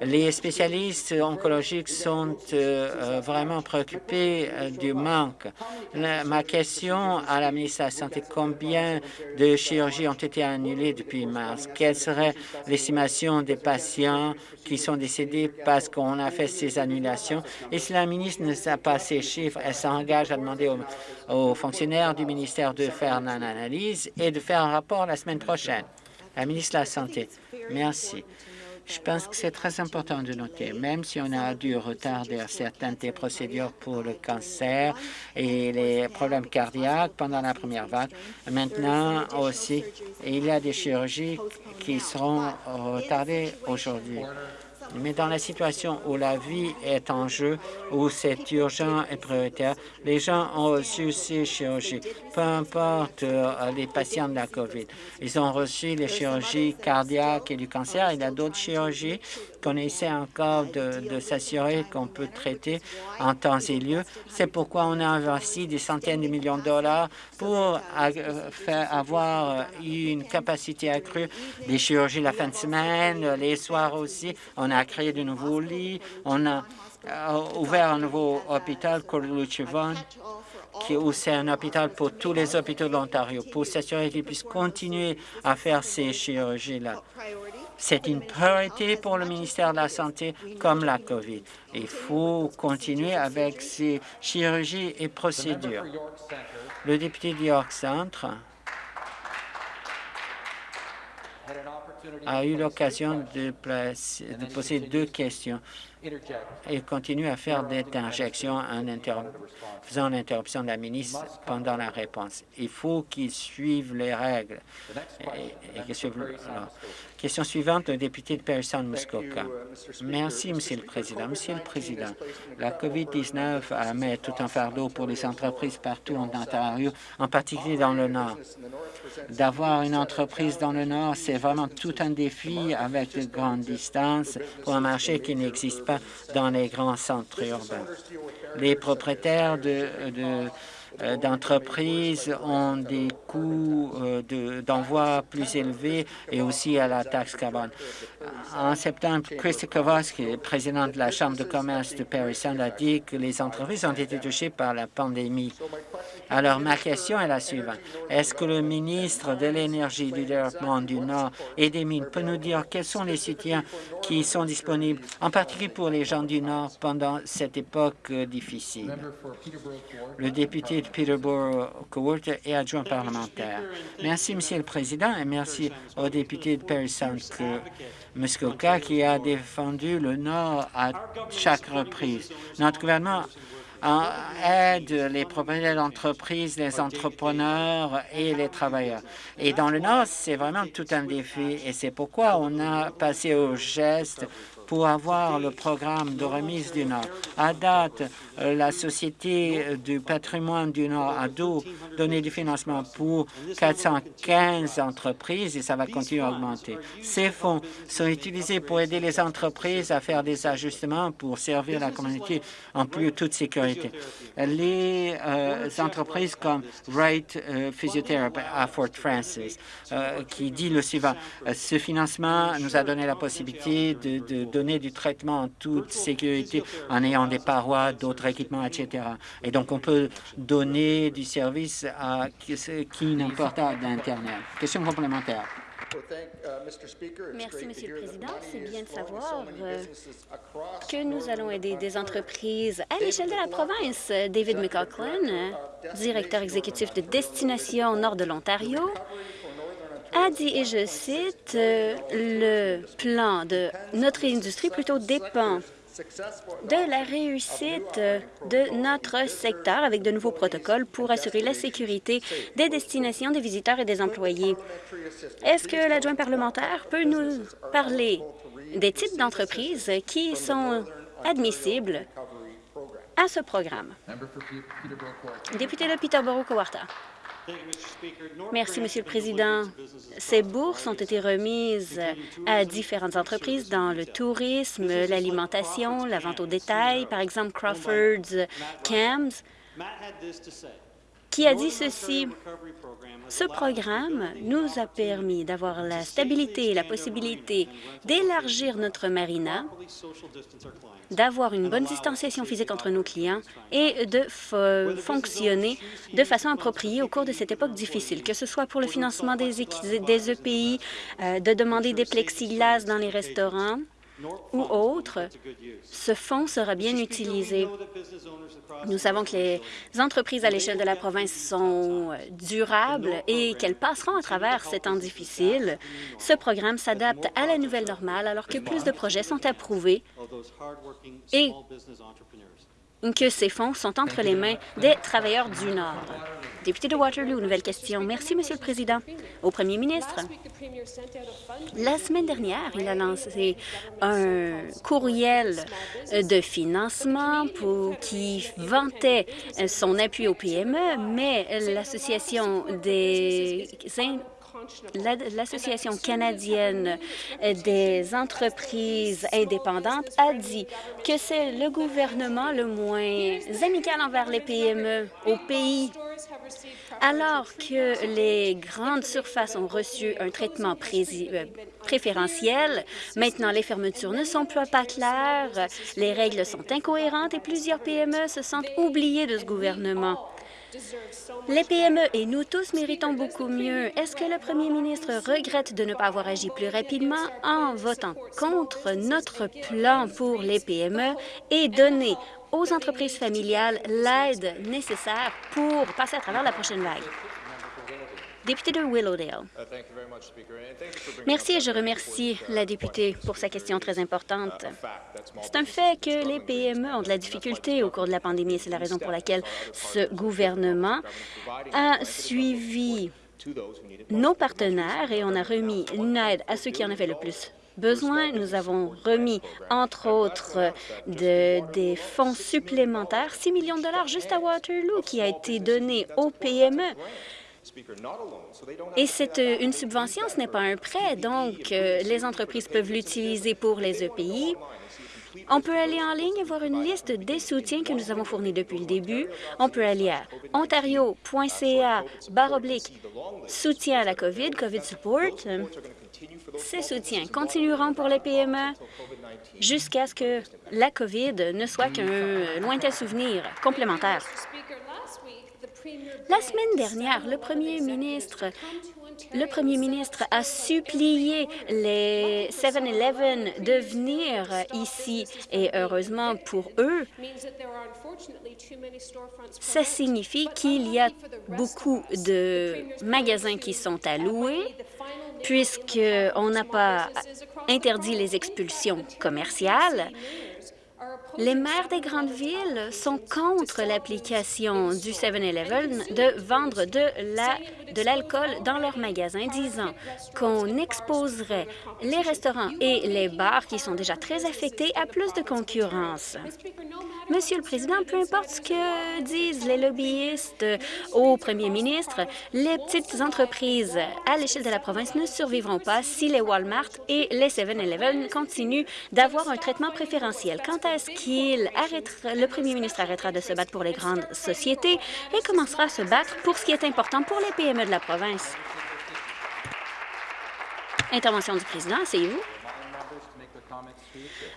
Les spécialistes oncologiques sont euh, vraiment préoccupés du manque. ma question à la ministre de la Santé, combien de chirurgies ont été annulées depuis mars? Quelle serait l'estimation des patients qui sont décédés parce qu'on a fait ces annulations? Et si la ministre ne sait pas ces chiffres, elle s'engage à demander aux, fonctionnaires du ministère de faire une analyse et de faire un rapport la semaine prochaine. La ministre de la Santé, merci. Je pense que c'est très important de noter, même si on a dû retarder certaines des procédures pour le cancer et les problèmes cardiaques pendant la première vague, maintenant aussi, il y a des chirurgies qui seront retardées aujourd'hui. Mais dans la situation où la vie est en jeu, où c'est urgent et prioritaire, les gens ont reçu ces chirurgies, peu importe euh, les patients de la COVID. Ils ont reçu les chirurgies cardiaques et du cancer. Il y a d'autres chirurgies qu'on essaie encore de, s'assurer qu'on peut traiter en temps et lieu. C'est pourquoi on a investi des centaines de millions de dollars pour euh, avoir une capacité accrue des chirurgies la fin de semaine, les soirs aussi. Créé de nouveaux lits. On a euh, ouvert un nouveau hôpital, Corluchevon, qui c'est un hôpital pour tous les hôpitaux de l'Ontario, pour s'assurer qu'ils puissent continuer à faire ces chirurgies-là. C'est une priorité pour le ministère de la Santé comme la COVID. Il faut continuer avec ces chirurgies et procédures. Le député de York Centre a eu l'occasion de, poser deux questions. Il continue à faire des injections en faisant l'interruption de la ministre pendant la réponse. Il faut qu'il suive les règles. Et, et Question suivante, le député de Parison-Muskoka. Merci, Monsieur le Président. Monsieur le Président, la COVID-19 met tout un fardeau pour les entreprises partout en Ontario, en particulier dans le Nord. D'avoir une entreprise dans le Nord, c'est vraiment tout un défi avec de grandes distances pour un marché qui n'existe pas dans les grands centres urbains. Les propriétaires de, de euh, d'entreprises ont des coûts euh, d'envoi plus élevés et aussi à la taxe carbone. En septembre, Christy Kowalski, président de la Chambre de commerce de Paris, a dit que les entreprises ont été touchées par la pandémie. Alors, ma question est la suivante. Est-ce que le ministre de l'Énergie, du Développement du Nord et des Mines peut nous dire quels sont les soutiens qui sont disponibles, en particulier pour les gens du Nord, pendant cette époque euh, difficile? Le député Peterborough Court et adjoint parlementaire. Merci, Monsieur le Président, et merci au député de Paris Sound Muskoka qui a défendu le Nord à chaque reprise. Notre gouvernement aide les propriétaires d'entreprises, les entrepreneurs et les travailleurs. Et dans le Nord, c'est vraiment tout un défi et c'est pourquoi on a passé au geste pour avoir le programme de remise du Nord. À date, euh, la Société du patrimoine du Nord a donné du financement pour 415 entreprises et ça va continuer à augmenter. Ces fonds sont utilisés pour aider les entreprises à faire des ajustements pour servir la communauté en plus toute sécurité. Les euh, entreprises comme Wright euh, Physiotherapy à Fort Francis, qui dit le suivant, ce financement nous a donné la possibilité de donner du traitement en toute sécurité en ayant des parois, d'autres équipements, etc. Et donc, on peut donner du service à qui n'importe d'Internet. Question complémentaire. Merci, Monsieur le Président. C'est bien de savoir euh, que nous allons aider des entreprises à l'échelle de la province. David McLaughlin, directeur exécutif de Destination Nord de l'Ontario, a dit, et je cite, euh, le plan de notre industrie plutôt dépend de la réussite de notre secteur avec de nouveaux protocoles pour assurer la sécurité des destinations des visiteurs et des employés. Est-ce que l'adjoint parlementaire peut nous parler des types d'entreprises qui sont admissibles à ce programme? Député de Peterborough-Cowarta. Merci, Monsieur le Président. Ces bourses ont été remises à différentes entreprises dans le tourisme, l'alimentation, la vente au détail, par exemple Crawford's Cams, qui a dit ceci. Ce programme nous a permis d'avoir la stabilité et la possibilité d'élargir notre marina d'avoir une bonne distanciation physique entre nos clients et de fonctionner de façon appropriée au cours de cette époque difficile, que ce soit pour le financement des, des EPI, euh, de demander des plexiglas dans les restaurants, ou autre, ce fonds sera bien utilisé. Nous savons que les entreprises à l'échelle de la province sont durables et qu'elles passeront à travers ces temps difficiles. Ce programme s'adapte à la nouvelle normale alors que plus de projets sont approuvés et que ces fonds sont entre les mains des travailleurs du Nord. Député de Waterloo, nouvelle question. Merci, Monsieur le Président. Au Premier ministre, la semaine dernière, il a lancé un courriel de financement pour, qui vantait son appui au PME, mais l'Association des l'Association canadienne des entreprises indépendantes a dit que c'est le gouvernement le moins amical envers les PME au pays. Alors que les grandes surfaces ont reçu un traitement euh, préférentiel, maintenant les fermetures ne sont pas claires, les règles sont incohérentes et plusieurs PME se sentent oubliées de ce gouvernement. Les PME et nous tous méritons beaucoup mieux. Est-ce que le premier ministre regrette de ne pas avoir agi plus rapidement en votant contre notre plan pour les PME et donner aux entreprises familiales l'aide nécessaire pour passer à travers la prochaine vague? Député de Willowdale. Merci et je remercie la députée pour sa question très importante. C'est un fait que les PME ont de la difficulté au cours de la pandémie. C'est la raison pour laquelle ce gouvernement a suivi nos partenaires et on a remis une aide à ceux qui en avaient le plus besoin. Nous avons remis, entre autres, des fonds supplémentaires, 6 millions de dollars juste à Waterloo, qui a été donné aux PME. Et c'est euh, une subvention, ce n'est pas un prêt, donc euh, les entreprises peuvent l'utiliser pour les EPI. On peut aller en ligne et voir une liste des soutiens que nous avons fournis depuis le début. On peut aller à ontario.ca oblique soutien à la COVID, COVID Support. Ces soutiens continueront pour les PME jusqu'à ce que la COVID ne soit qu'un lointain souvenir complémentaire. La semaine dernière, le premier ministre le premier ministre a supplié les 7-Eleven de venir ici et heureusement pour eux, ça signifie qu'il y a beaucoup de magasins qui sont alloués puisqu'on n'a pas interdit les expulsions commerciales. Les maires des grandes villes sont contre l'application du 7-Eleven de vendre de l'alcool dans leurs magasins, disant qu'on exposerait les restaurants et les bars qui sont déjà très affectés à plus de concurrence. Monsieur le Président, peu importe ce que disent les lobbyistes au premier ministre, les petites entreprises à l'échelle de la province ne survivront pas si les Walmart et les 7-Eleven continuent d'avoir un traitement préférentiel. Quant à ce arrêtera, le premier ministre arrêtera de se battre pour les grandes sociétés et commencera à se battre pour ce qui est important pour les PME de la province. Intervention du président, asseyez-vous.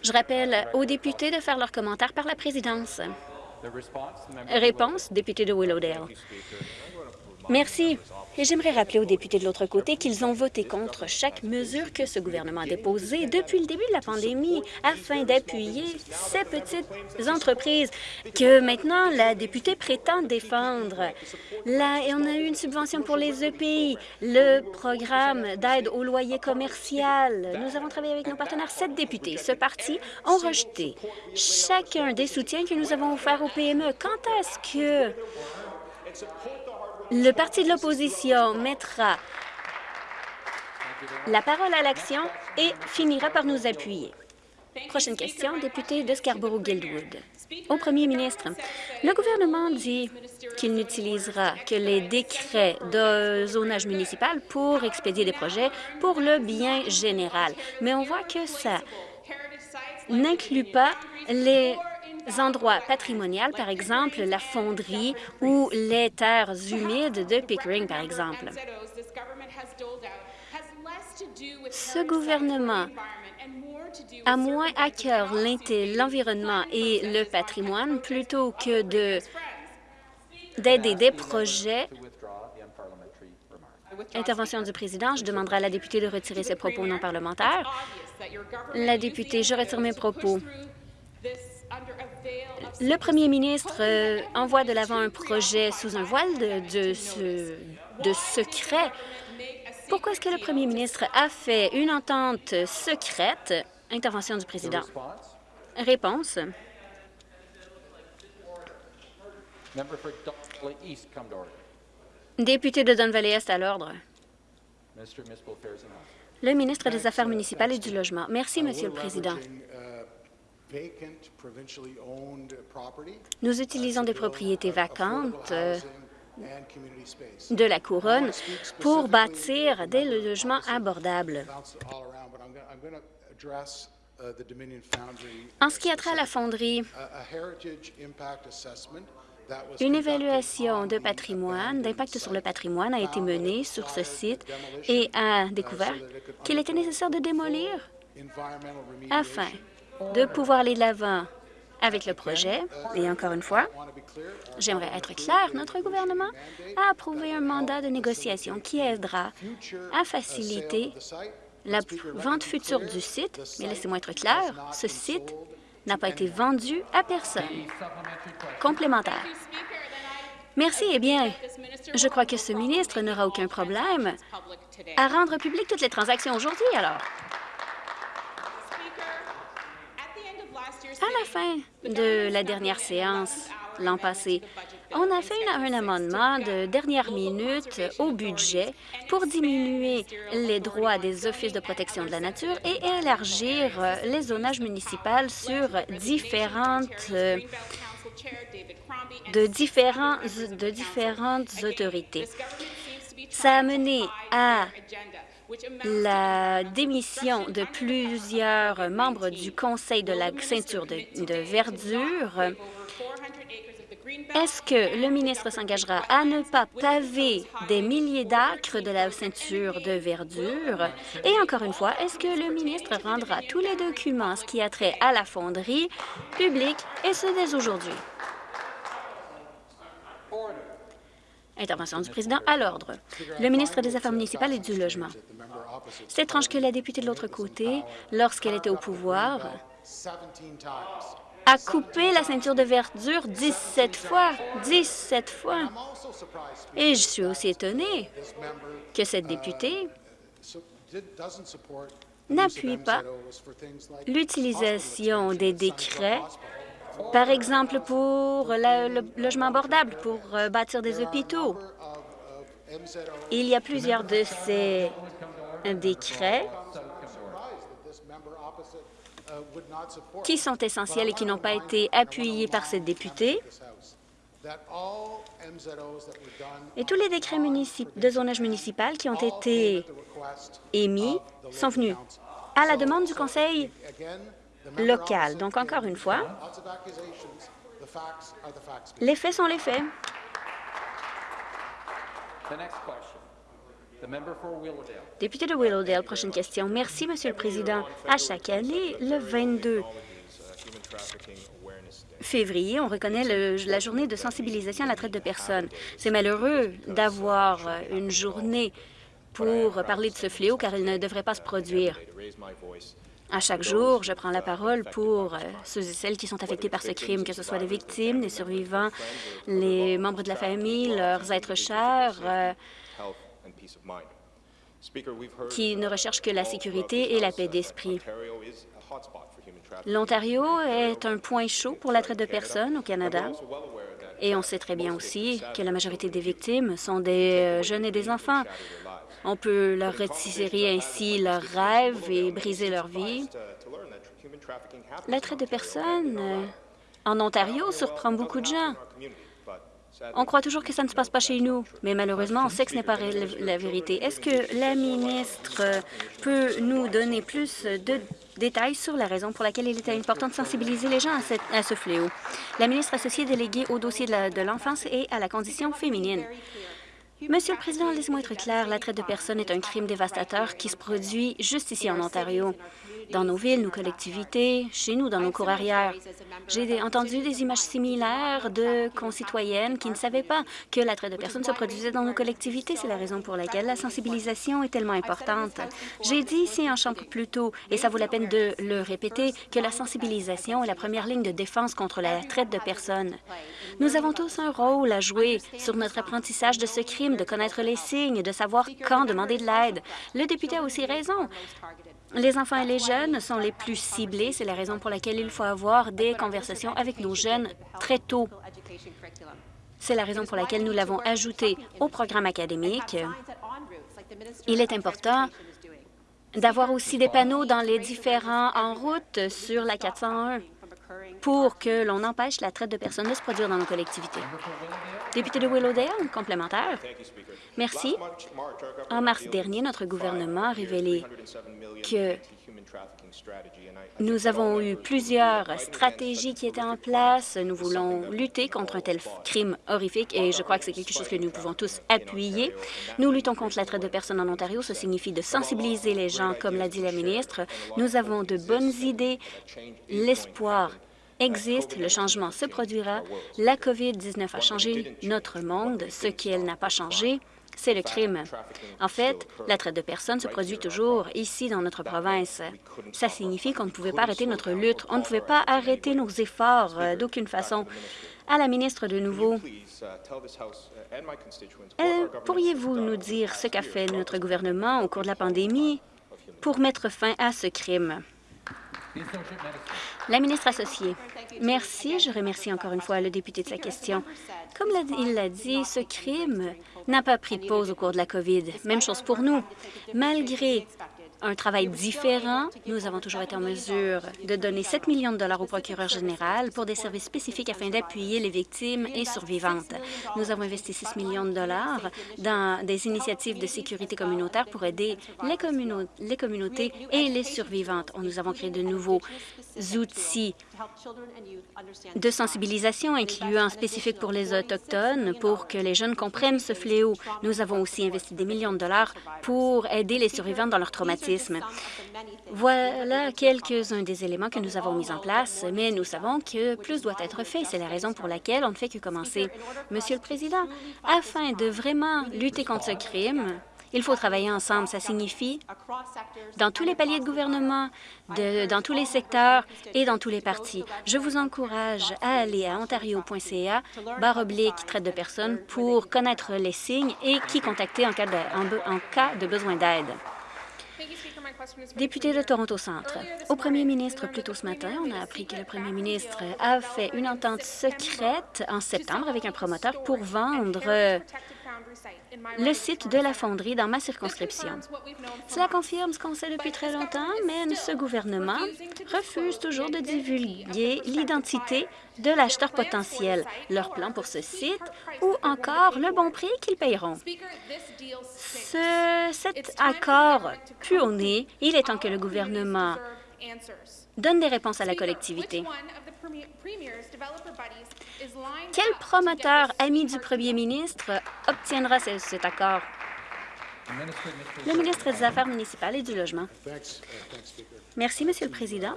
Je rappelle aux députés de faire leurs commentaires par la présidence. Réponse, député de Willowdale. Merci. Et j'aimerais rappeler aux députés de l'autre côté qu'ils ont voté contre chaque mesure que ce gouvernement a déposée depuis le début de la pandémie afin d'appuyer ces petites entreprises que maintenant la députée prétend défendre. Là, on a eu une subvention pour les EPI, le programme d'aide au loyer commercial. Nous avons travaillé avec nos partenaires. Sept députés, ce parti, ont rejeté chacun des soutiens que nous avons offerts aux PME. Quand est-ce que le parti de l'opposition mettra la parole à l'action et finira par nous appuyer. Prochaine question, député de Scarborough-Guildwood. Au premier ministre, le gouvernement dit qu'il n'utilisera que les décrets de zonage municipal pour expédier des projets pour le bien général. Mais on voit que ça n'inclut pas les endroits patrimoniaux, par exemple la fonderie ou les terres humides de Pickering, par exemple. Ce gouvernement a moins à cœur l'environnement et le patrimoine plutôt que d'aider des projets. Intervention du président. Je demanderai à la députée de retirer ses propos non parlementaires. La députée, je retire mes propos. Le premier ministre euh, envoie de l'avant un projet sous un voile de, de secret. Pourquoi est-ce que le premier ministre a fait une entente secrète? Intervention du président. Réponse. Député de Don Valley Est à l'ordre. Le ministre des Affaires municipales et du Logement. Merci, Monsieur le Président. Nous utilisons des propriétés vacantes euh, de la couronne pour bâtir des logements abordables. En ce qui a trait à la fonderie, une évaluation de patrimoine, d'impact sur le patrimoine a été menée sur ce site et a découvert qu'il était nécessaire de démolir. afin de pouvoir aller de l'avant avec le projet. Et encore une fois, j'aimerais être clair, notre gouvernement a approuvé un mandat de négociation qui aidera à faciliter la vente future du site. Mais laissez-moi être clair, ce site n'a pas été vendu à personne. Complémentaire. Merci. Eh bien, je crois que ce ministre n'aura aucun problème à rendre public toutes les transactions aujourd'hui, alors. À la fin de la dernière séance l'an passé, on a fait un amendement de dernière minute au budget pour diminuer les droits des offices de protection de la nature et élargir les zonages municipaux sur différentes de, de différentes autorités. Ça a mené à la démission de plusieurs membres du Conseil de la ceinture de, verdure. Est-ce que le ministre s'engagera à ne pas paver des milliers d'acres de la ceinture de verdure? Et encore une fois, est-ce que le ministre rendra tous les documents ce qui a trait à la fonderie publique et ce dès aujourd'hui? Intervention du président à l'ordre. Le ministre des Affaires municipales et du Logement. C'est étrange que la députée de l'autre côté, lorsqu'elle était au pouvoir, a coupé la ceinture de verdure 17 fois. 17 fois. Et je suis aussi étonnée que cette députée n'appuie pas l'utilisation des décrets par exemple, pour le logement abordable, pour euh, bâtir des hôpitaux. Il y a plusieurs de ces décrets qui sont essentiels et qui n'ont pas été appuyés par cette députée. Et tous les décrets de zonage municipal qui ont été émis sont venus à la demande du Conseil local. Donc, encore une fois, les faits sont les faits. Député de Willowdale, prochaine question. Merci, Monsieur le Président. À chaque année, le 22 février, on reconnaît le- la journée de sensibilisation à la traite de personnes. C'est malheureux d'avoir une journée pour parler de ce fléau, car il ne devrait pas se produire. À chaque jour, je prends la parole pour euh, ceux et celles qui sont affectés par ce crime, que ce soit les victimes, les survivants, les membres de la famille, leurs êtres chers, euh, qui ne recherchent que la sécurité et la paix d'esprit. L'Ontario est un point chaud pour la traite de personnes au Canada. Et on sait très bien aussi que la majorité des victimes sont des euh, jeunes et des enfants. On peut leur retirer ainsi leurs rêves et briser leur vie. La traite de personnes euh, en Ontario surprend beaucoup de gens. On croit toujours que ça ne se passe pas chez nous, mais malheureusement, on sait que ce n'est pas la vérité. Est-ce que la ministre euh, peut nous donner plus de détails sur la raison pour laquelle il est important de sensibiliser les gens à, ce fléau? La ministre associée déléguée au dossier de l'enfance et à la condition féminine. Monsieur le Président, laissez-moi être clair, la traite de personnes est un crime dévastateur qui se produit juste ici en Ontario, dans nos villes, nos collectivités, chez nous, dans nos cours arrière. J'ai entendu des images similaires de concitoyennes qui ne savaient pas que la traite de personnes se produisait dans nos collectivités. C'est la raison pour laquelle la sensibilisation est tellement importante. J'ai dit ici en chambre plus tôt, et ça vaut la peine de le répéter, que la sensibilisation est la première ligne de défense contre la traite de personnes. Nous avons tous un rôle à jouer sur notre apprentissage de ce crime, de connaître les signes, de savoir quand demander de l'aide. Le député a aussi raison. Les enfants et les jeunes sont les plus ciblés. C'est la raison pour laquelle il faut avoir des conversations avec nos jeunes très tôt. C'est la raison pour laquelle nous l'avons ajouté au programme académique. Il est important d'avoir aussi des panneaux dans les différents en route sur la 401 pour que l'on empêche la traite de personnes de se produire dans nos collectivités. Député de Willowdale, complémentaire. Merci. En mars dernier, notre gouvernement a révélé que nous avons eu plusieurs stratégies qui étaient en place. Nous voulons lutter contre un tel crime horrifique et je crois que c'est quelque chose que nous pouvons tous appuyer. Nous luttons contre la traite de personnes en Ontario. Ça signifie de sensibiliser les gens, comme l'a dit la ministre. Nous avons de bonnes idées. L'espoir existe, le changement se produira. La COVID-19 a changé notre monde. Ce qu'elle n'a pas changé, c'est le crime. En fait, la traite de personnes se produit toujours ici dans notre province. Ça signifie qu'on ne pouvait pas arrêter notre lutte. On ne pouvait pas arrêter nos efforts euh, d'aucune façon. À la ministre de nouveau, euh, pourriez-vous nous dire ce qu'a fait notre gouvernement au cours de la pandémie pour mettre fin à ce crime? La ministre associée. Merci. Je remercie encore une fois le député de sa question. Comme il l'a dit, ce crime n'a pas pris de pause au cours de la COVID. Même chose pour nous. Malgré un travail différent, nous avons toujours été en mesure de donner 7 millions de dollars au procureur général pour des services spécifiques afin d'appuyer les victimes et survivantes. Nous avons investi 6 millions de dollars dans des initiatives de sécurité communautaire pour aider les, communau- les communautés et les survivantes. Nous avons créé de nouveaux outils de sensibilisation, incluant spécifiques pour les Autochtones, pour que les jeunes comprennent ce fléau. Nous avons aussi investi des millions de dollars pour aider les survivants dans leur traumatisme. Voilà quelques-uns des éléments que nous avons mis en place, mais nous savons que plus doit être fait. C'est la raison pour laquelle on ne fait que commencer. Monsieur le Président, afin de vraiment lutter contre ce crime, il faut travailler ensemble. Ça signifie dans tous les paliers de gouvernement, dans tous les secteurs et dans tous les partis. Je vous encourage à aller à ontario.ca, barre oblique, traite de personnes, pour connaître les signes et qui contacter en cas de, en cas de besoin d'aide. Député de Toronto Centre. Au premier ministre, plus tôt ce matin, on a appris que le premier ministre a fait une entente secrète en septembre avec un promoteur pour vendre le site de la fonderie dans ma circonscription. Cela confirme ce qu'on sait depuis très longtemps, mais ce gouvernement refuse toujours de divulguer l'identité de l'acheteur potentiel, leur plan pour ce site ou encore le bon prix qu'ils paieront. Ce- cet accord pue au nez. Il est temps que le gouvernement donne des réponses à la collectivité. Quel promoteur ami du premier ministre obtiendra ce- cet accord? Le ministre des Affaires municipales et du Logement. Merci, Monsieur le Président.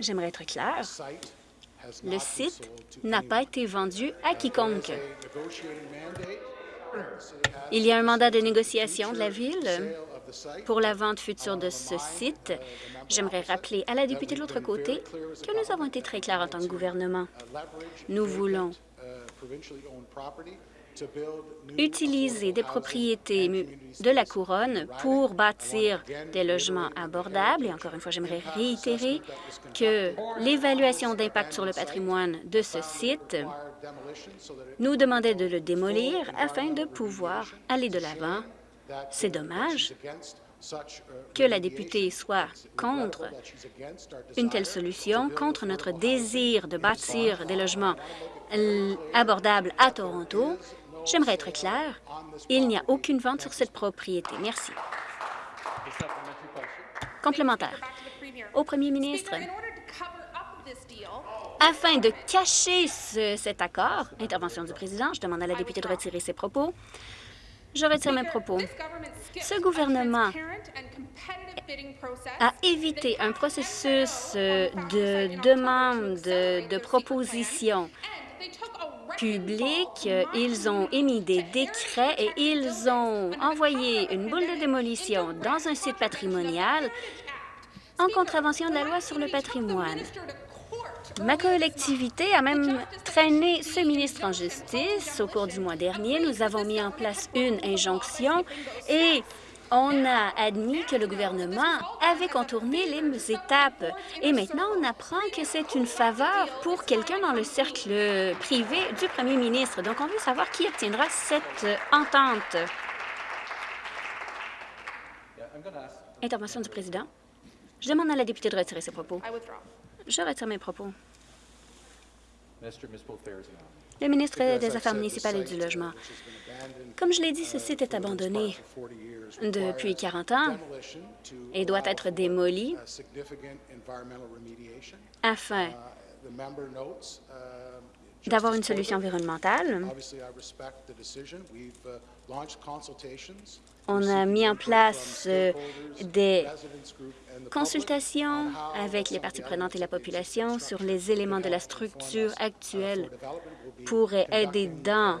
J'aimerais être clair. Le site n'a pas été vendu à quiconque. Il y a un mandat de négociation de la Ville pour la vente future de ce site. J'aimerais rappeler à la députée de l'autre côté que nous avons été très clairs en tant que gouvernement. Nous voulons utiliser des propriétés de la Couronne pour bâtir des logements abordables. Et encore une fois, j'aimerais réitérer que l'évaluation d'impact sur le patrimoine de ce site nous demandait de le démolir afin de pouvoir aller de l'avant. C'est dommage que la députée soit contre une telle solution, contre notre désir de bâtir des logements abordables à Toronto. J'aimerais être clair, il n'y a aucune vente sur cette propriété. Merci. Complémentaire. Au premier ministre, afin de cacher cet accord, intervention du président, je demande à la députée de retirer ses propos. Je retire mes propos. Ce gouvernement a évité un processus de demande de proposition public. Ils ont émis des décrets et ils ont envoyé une boule de démolition dans un site patrimonial en contravention de la loi sur le patrimoine. Ma collectivité a même traîné ce ministre en justice. Au cours du mois dernier, nous avons mis en place une injonction et on a admis que le gouvernement avait contourné les étapes. Et maintenant, on apprend que c'est une faveur pour quelqu'un dans le cercle privé du premier ministre. Donc, on veut savoir qui obtiendra cette entente. Intervention du président. Je demande à la députée de retirer ses propos. Je retire mes propos. Le ministre des Affaires municipales et du Logement. Comme je l'ai dit, ce site est abandonné depuis 40 ans et doit être démoli afin d'avoir une solution environnementale. On a mis en place euh, des consultations avec les parties prenantes et la population sur les éléments de la structure actuelle pour aider dans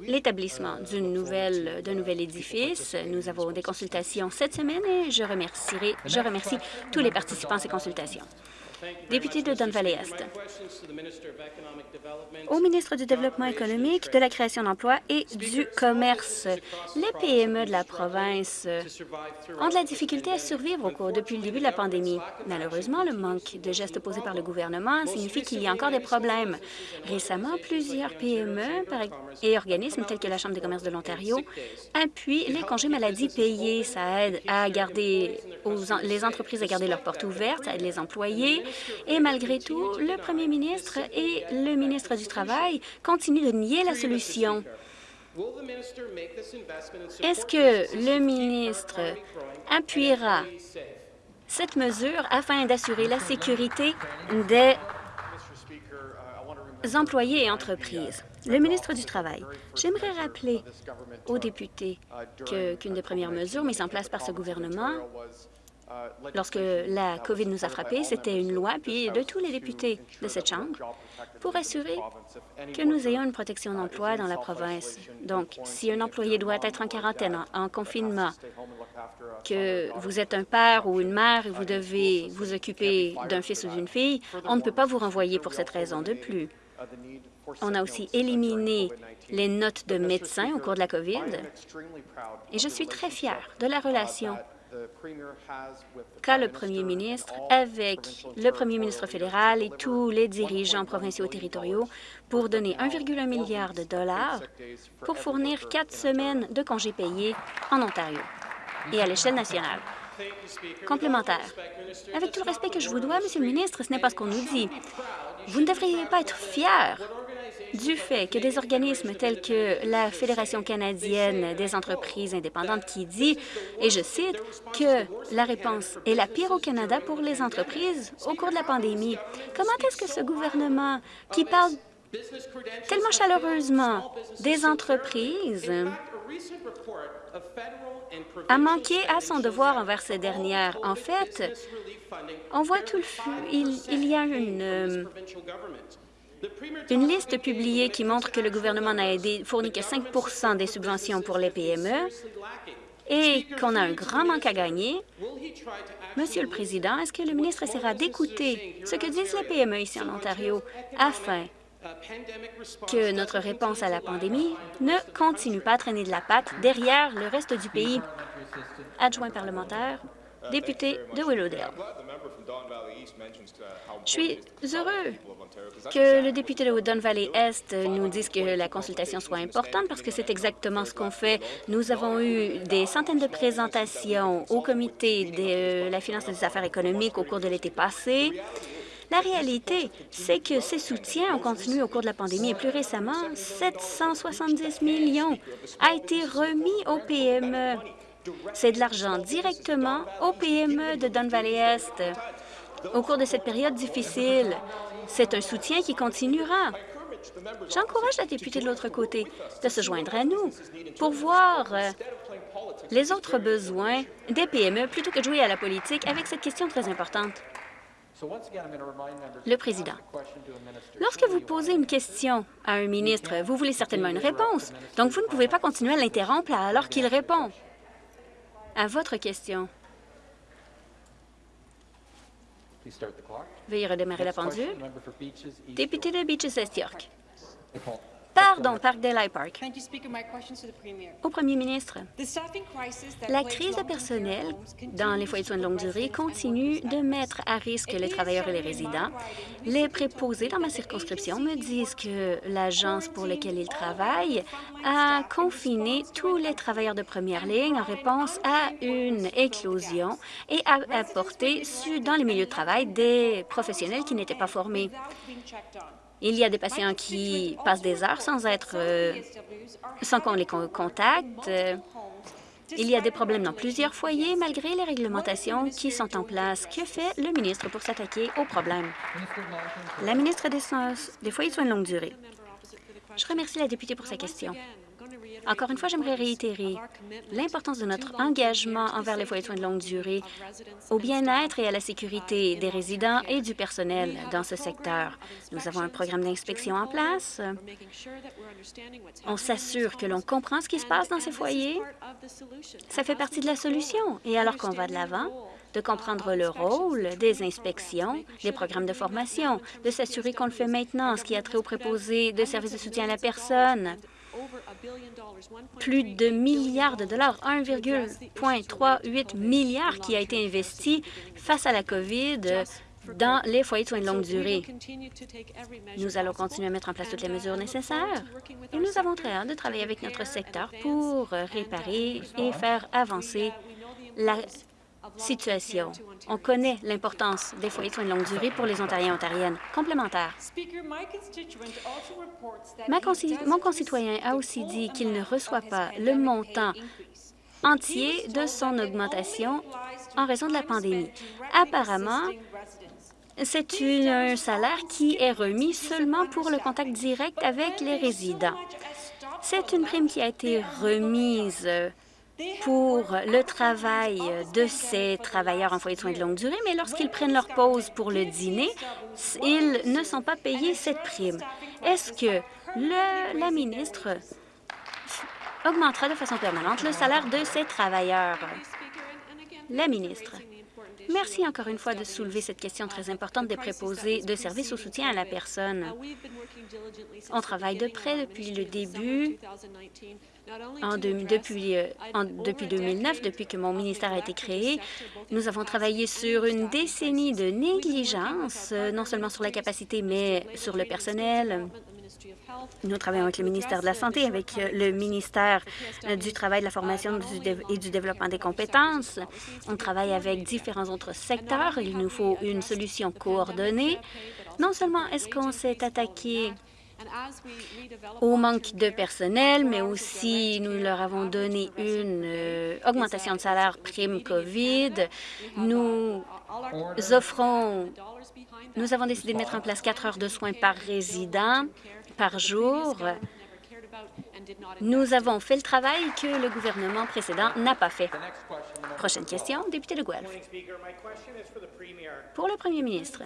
l'établissement d'un nouvel, nouvel édifice. Nous avons des consultations cette semaine et je, remercierai, je remercie tous les participants à ces consultations. Député de Don Valley-Est. Au ministre du Développement économique, de la création d'emplois et du commerce, les PME de la province ont de la difficulté à survivre au cours depuis le début de la pandémie. Malheureusement, le manque de gestes posés par le gouvernement signifie qu'il y a encore des problèmes. Récemment, plusieurs PME et organismes tels que la Chambre des commerces de l'Ontario appuient les congés maladie payés. Ça aide à garder les entreprises à garder leurs portes ouvertes, ça aide les employés et malgré tout, le premier ministre et le ministre du Travail continuent de nier la solution. Est-ce que le ministre appuiera cette mesure afin d'assurer la sécurité des employés et entreprises? Le ministre du Travail, j'aimerais rappeler aux députés qu'une des premières mesures mises en place par ce gouvernement lorsque la COVID nous a frappés, c'était une loi, puis de tous les députés de cette Chambre, pour assurer que nous ayons une protection d'emploi dans la province. Donc, si un employé doit être en quarantaine, en confinement, que vous êtes un père ou une mère et vous devez vous occuper d'un fils ou d'une fille, on ne peut pas vous renvoyer pour cette raison de plus. On a aussi éliminé les notes de médecins au cours de la COVID. Et je suis très fière de la relation qu'a le premier ministre avec le premier ministre fédéral et tous les dirigeants provinciaux et territoriaux pour donner 1,1 milliard de dollars pour fournir quatre semaines de congés payés en Ontario et à l'échelle nationale. Complémentaire. Avec tout le respect que je vous dois, Monsieur le ministre, ce n'est pas ce qu'on nous dit. Vous ne devriez pas être fier du fait que des organismes tels que la Fédération canadienne des entreprises indépendantes qui dit, et je cite, que la réponse est la pire au Canada pour les entreprises au cours de la pandémie. Comment est-ce que ce gouvernement, qui parle tellement chaleureusement des entreprises, a manqué à son devoir envers ces dernières? En fait, on voit tout le... Il, il y a une... une liste publiée qui montre que le gouvernement n'a fourni que 5% des subventions pour les PME et qu'on a un grand manque à gagner. Monsieur le Président, est-ce que le ministre essaiera d'écouter ce que disent les PME ici en Ontario afin que notre réponse à la pandémie ne continue pas à traîner de la patte derrière le reste du pays? Adjoint parlementaire, député de Willowdale. Je suis heureux que le député de Don Valley Est nous dise que la consultation soit importante parce que c'est exactement ce qu'on fait. Nous avons eu des centaines de présentations au comité de la finance et des affaires économiques au cours de l'été passé. La réalité, c'est que ces soutiens ont continué au cours de la pandémie et plus récemment, 770 millions a été remis aux PME. C'est de l'argent directement aux PME de Don Valley Est. Au cours de cette période difficile, c'est un soutien qui continuera. J'encourage la députée de l'autre côté de se joindre à nous pour voir euh, les autres besoins des PME plutôt que de jouer à la politique avec cette question très importante. Le Président. Lorsque vous posez une question à un ministre, vous voulez certainement une réponse. Donc, vous ne pouvez pas continuer à l'interrompre alors qu'il répond à votre question. Veuillez redémarrer la pendule. Député de Beaches Pardon, Parkdale High Park. Au premier ministre, la crise de personnel dans les foyers de soins de longue durée continue de mettre à risque les travailleurs et les résidents. Les préposés dans ma circonscription me disent que l'agence pour laquelle ils travaillent a confiné tous les travailleurs de première ligne en réponse à une éclosion et a apporté dans les milieux de travail des professionnels qui n'étaient pas formés. Il y a des patients qui passent des heures sans être, euh, sans qu'on les contacte. Il y a des problèmes dans plusieurs foyers malgré les réglementations qui sont en place. Que fait le ministre pour s'attaquer aux problèmes? La ministre des, des foyers de soins de longue durée. Je remercie la députée pour sa question. Encore une fois, j'aimerais réitérer l'importance de notre engagement envers les foyers de soins de longue durée, au bien-être et à la sécurité des résidents et du personnel dans ce secteur. Nous avons un programme d'inspection en place. On s'assure que l'on comprend ce qui se passe dans ces foyers. Ça fait partie de la solution. Et alors qu'on va de l'avant, de comprendre le rôle des inspections, des programmes de formation, de s'assurer qu'on le fait maintenant, ce qui a trait aux préposés de services de soutien à la personne, plus de milliards de dollars, 1,38 milliard qui a été investi face à la COVID dans les foyers de soins de longue durée. Nous allons continuer à mettre en place toutes les mesures nécessaires et nous avons très hâte de travailler avec notre secteur pour réparer et faire avancer la situation. On connaît l'importance des foyers de soins de longue durée pour les Ontariens et Ontariennes. Complémentaire. Ma mon concitoyen a aussi dit qu'il ne reçoit pas le montant entier de son augmentation en raison de la pandémie. Apparemment, c'est un salaire qui est remis seulement pour le contact direct avec les résidents. C'est une prime qui a été remise pour le travail de ces travailleurs en foyer de soins de longue durée, mais lorsqu'ils prennent leur pause pour le dîner, ils ne sont pas payés cette prime. Est-ce que la ministre augmentera de façon permanente le salaire de ces travailleurs? La ministre. Merci encore une fois de soulever cette question très importante des préposés de services au soutien à la personne. On travaille de près depuis le début depuis, euh, depuis 2009, depuis que mon ministère a été créé, nous avons travaillé sur une décennie de négligence, euh, non seulement sur la capacité, mais sur le personnel. Nous travaillons avec le ministère de la Santé, avec euh, le ministère du Travail, de la Formation et du Développement des compétences. On travaille avec différents autres secteurs. Il nous faut une solution coordonnée. Non seulement est-ce qu'on s'est attaqué au manque de personnel, mais aussi nous leur avons donné une euh, augmentation de salaire prime COVID. Nous offrons, nous avons décidé de mettre en place quatre heures de soins par résident par jour. Nous avons fait le travail que le gouvernement précédent n'a pas fait. Prochaine question, député de Guelph. Pour le premier ministre,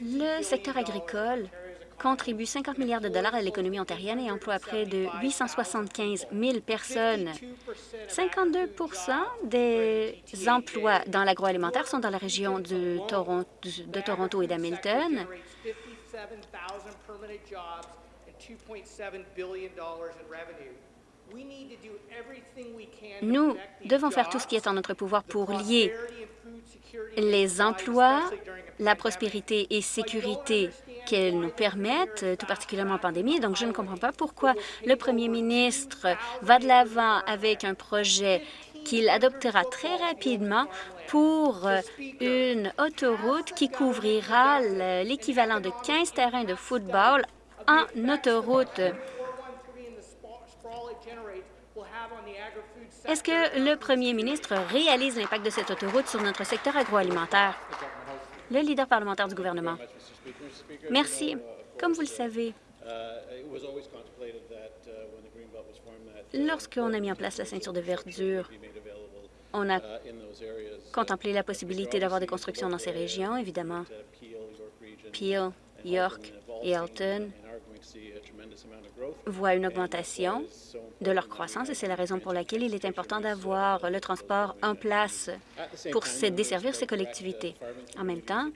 le secteur agricole contribue 50 milliards de dollars à l'économie ontarienne et emploie près de 875 000 personnes. 52% des emplois dans l'agroalimentaire sont dans la région de, de Toronto et d'Hamilton. Nous devons faire tout ce qui est en notre pouvoir pour lier les emplois, la prospérité et sécurité qu'elles nous permettent, tout particulièrement en pandémie. Donc, je ne comprends pas pourquoi le premier ministre va de l'avant avec un projet qu'il adoptera très rapidement pour une autoroute qui couvrira l'équivalent de 15 terrains de football en autoroute. Est-ce que le premier ministre réalise l'impact de cette autoroute sur notre secteur agroalimentaire? Le leader parlementaire du gouvernement. Merci. Comme vous le savez, lorsqu'on a mis en place la ceinture de verdure, on a contemplé la possibilité d'avoir des constructions dans ces régions, évidemment. Peel, York et Alton voient une augmentation de leur croissance et c'est la raison pour laquelle il est important d'avoir le transport en place pour desservir ces collectivités. En même temps,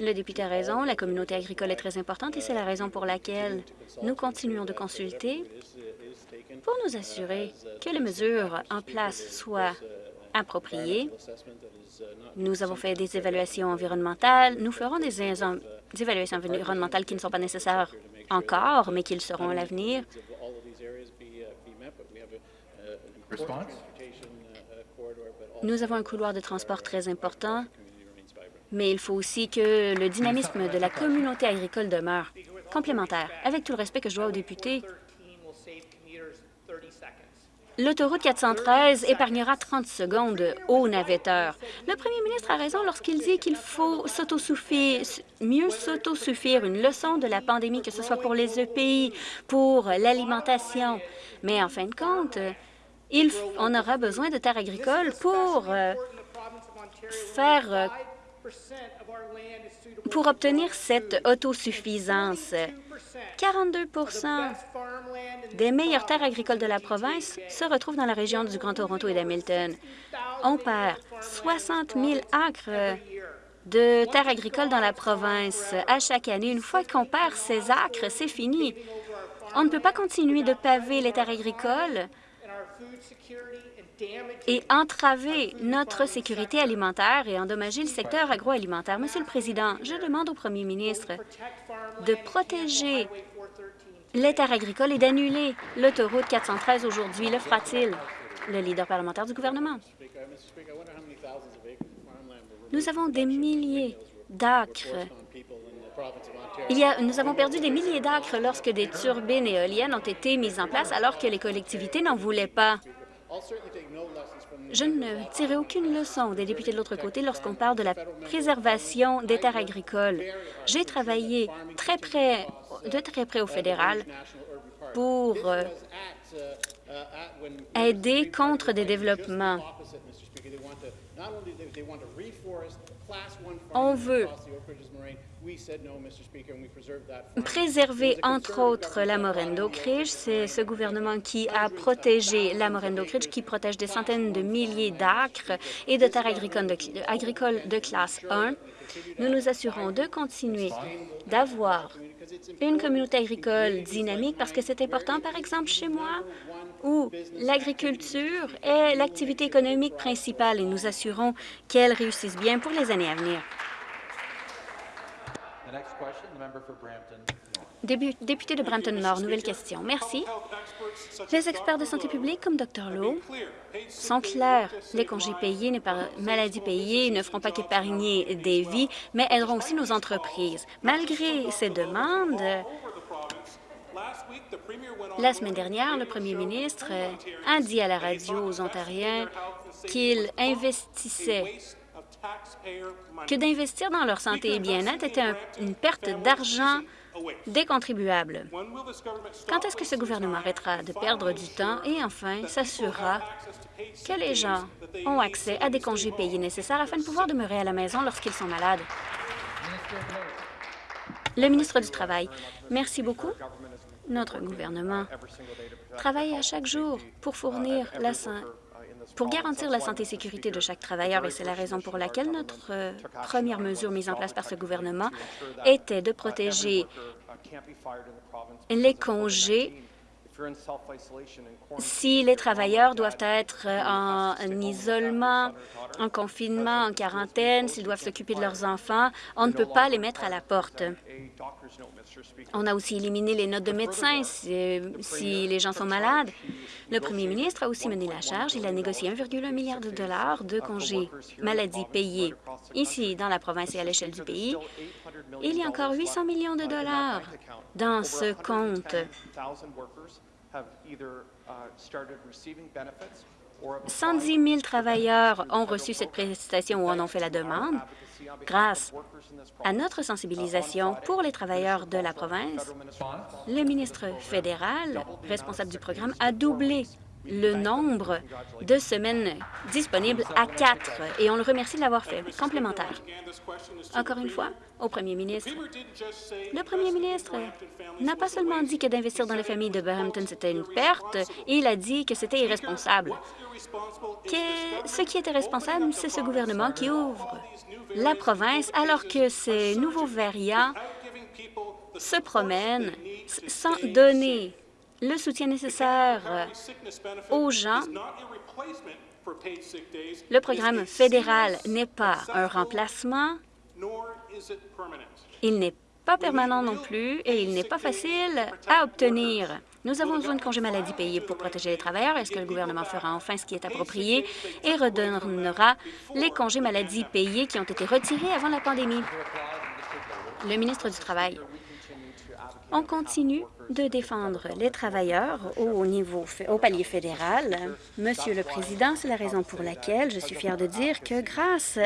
le député a raison, la communauté agricole est très importante et c'est la raison pour laquelle nous continuons de consulter pour nous assurer que les mesures en place soient appropriées. Nous avons fait des évaluations environnementales. Nous ferons des, des évaluations environnementales qui ne sont pas nécessaires encore, mais qui le seront à l'avenir. Nous avons un couloir de transport très important, mais il faut aussi que le dynamisme de la communauté agricole demeure complémentaire. Avec tout le respect que je dois aux députés, L'autoroute 413 épargnera 30 secondes aux navetteurs. Le premier ministre a raison lorsqu'il dit qu'il faut mieux s'autosuffire, une leçon de la pandémie, que ce soit pour les EPI, pour l'alimentation. Mais en fin de compte, on aura besoin de terres agricoles pour euh, faire euh, pour obtenir cette autosuffisance. 42% des meilleures terres agricoles de la province se retrouvent dans la région du Grand Toronto et d'Hamilton. On perd 60 000 acres de terres agricoles dans la province à chaque année. Une fois qu'on perd ces acres, c'est fini. On ne peut pas continuer de paver les terres agricoles et entraver notre sécurité alimentaire et endommager le secteur agroalimentaire. Monsieur le Président, je demande au premier ministre de protéger les terres agricoles et d'annuler l'autoroute 413 aujourd'hui. Le fera-t-il? Le leader parlementaire du gouvernement. Nous avons des milliers d'acres. nous avons perdu des milliers d'acres lorsque des turbines éoliennes ont été mises en place alors que les collectivités n'en voulaient pas. Je ne tirerai aucune leçon des députés de l'autre côté lorsqu'on parle de la préservation des terres agricoles. J'ai travaillé très près, de très près au fédéral pour euh, aider contre des développements. On veut préserver, entre autres, la moraine d'Oak C'est ce gouvernement qui a protégé la moraine d'Oak qui protège des centaines de milliers d'acres et de terres agricoles de, classe 1. Nous nous assurons de continuer d'avoir une communauté agricole dynamique parce que c'est important, par exemple, chez moi, où l'agriculture est l'activité économique principale et nous assurons qu'elle réussisse bien pour les années à venir. Député de Brampton-Nord, nouvelle question. Merci. Les experts de santé publique comme Dr Lowe sont clairs. Les congés payés, les maladies payées ne feront pas qu'épargner des vies, mais aideront aussi nos entreprises. Malgré ces demandes, la semaine dernière, le premier ministre a dit à la radio aux Ontariens qu'il investissait que d'investir dans leur santé et bien-être était un- une perte d'argent des contribuables. Quand est-ce que ce gouvernement arrêtera de perdre du temps et enfin s'assurera que les gens ont accès à des congés payés nécessaires afin de pouvoir demeurer à la maison lorsqu'ils sont malades? Le ministre du Travail. Merci beaucoup. Notre gouvernement travaille à chaque jour pour fournir la san- pour garantir la santé et sécurité de chaque travailleur et c'est la raison pour laquelle notre première mesure mise en place par ce gouvernement était de protéger les congés si les travailleurs doivent être euh, en, en isolement, en confinement, en quarantaine, s'ils doivent s'occuper de leurs enfants, on ne peut pas les mettre à la porte. On a aussi éliminé les notes de médecins si, si les gens sont malades. Le premier ministre a aussi mené la charge. Il a négocié 1,1 milliard de dollars de congés maladie payés ici dans la province et à l'échelle du pays. Il y a encore 800 millions de dollars dans ce compte. 110 000 travailleurs ont reçu cette prestation ou en ont fait la demande. Grâce à notre sensibilisation pour les travailleurs de la province, le ministre fédéral responsable du programme a doublé le nombre de semaines disponibles à quatre, et on le remercie de l'avoir fait. Complémentaire. Encore une fois, au premier ministre. Le premier ministre n'a pas seulement dit que d'investir dans les familles de Brampton, c'était une perte, il a dit que c'était irresponsable. Que ce qui était responsable, c'est ce gouvernement qui ouvre la province alors que ces nouveaux variants se promènent sans donner le soutien nécessaire aux gens. Le programme fédéral n'est pas un remplacement, il n'est pas permanent non plus et il n'est pas facile à obtenir. Nous avons besoin de congés maladie payés pour protéger les travailleurs. Est-ce que le gouvernement fera enfin ce qui est approprié et redonnera les congés maladie payés qui ont été retirés avant la pandémie? Le ministre du Travail. On continue de défendre les travailleurs au niveau au palier fédéral. Monsieur le Président, c'est la raison pour laquelle je suis fière de dire que grâce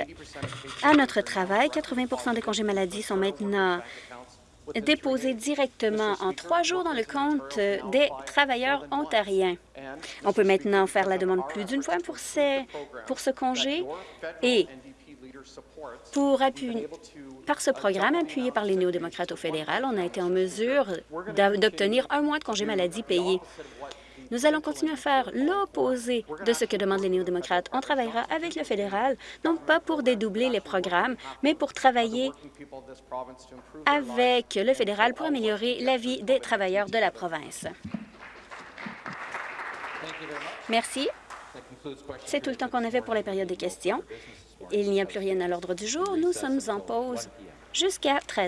à notre travail, 80% des congés maladie sont maintenant déposés directement en trois jours dans le compte des travailleurs ontariens. On peut maintenant faire la demande plus d'une fois pour, pour ce congé et pour appuyer, par ce programme appuyé par les néo-démocrates au fédéral, on a été en mesure d'obtenir un mois de congé maladie payé. Nous allons continuer à faire l'opposé de ce que demandent les néo-démocrates. On travaillera avec le fédéral, non pas pour dédoubler les programmes, mais pour travailler avec le fédéral pour améliorer la vie des travailleurs de la province. Merci. C'est tout le temps qu'on avait pour la période des questions. Il n'y a plus rien à l'ordre du jour. Nous sommes en pause jusqu'à 13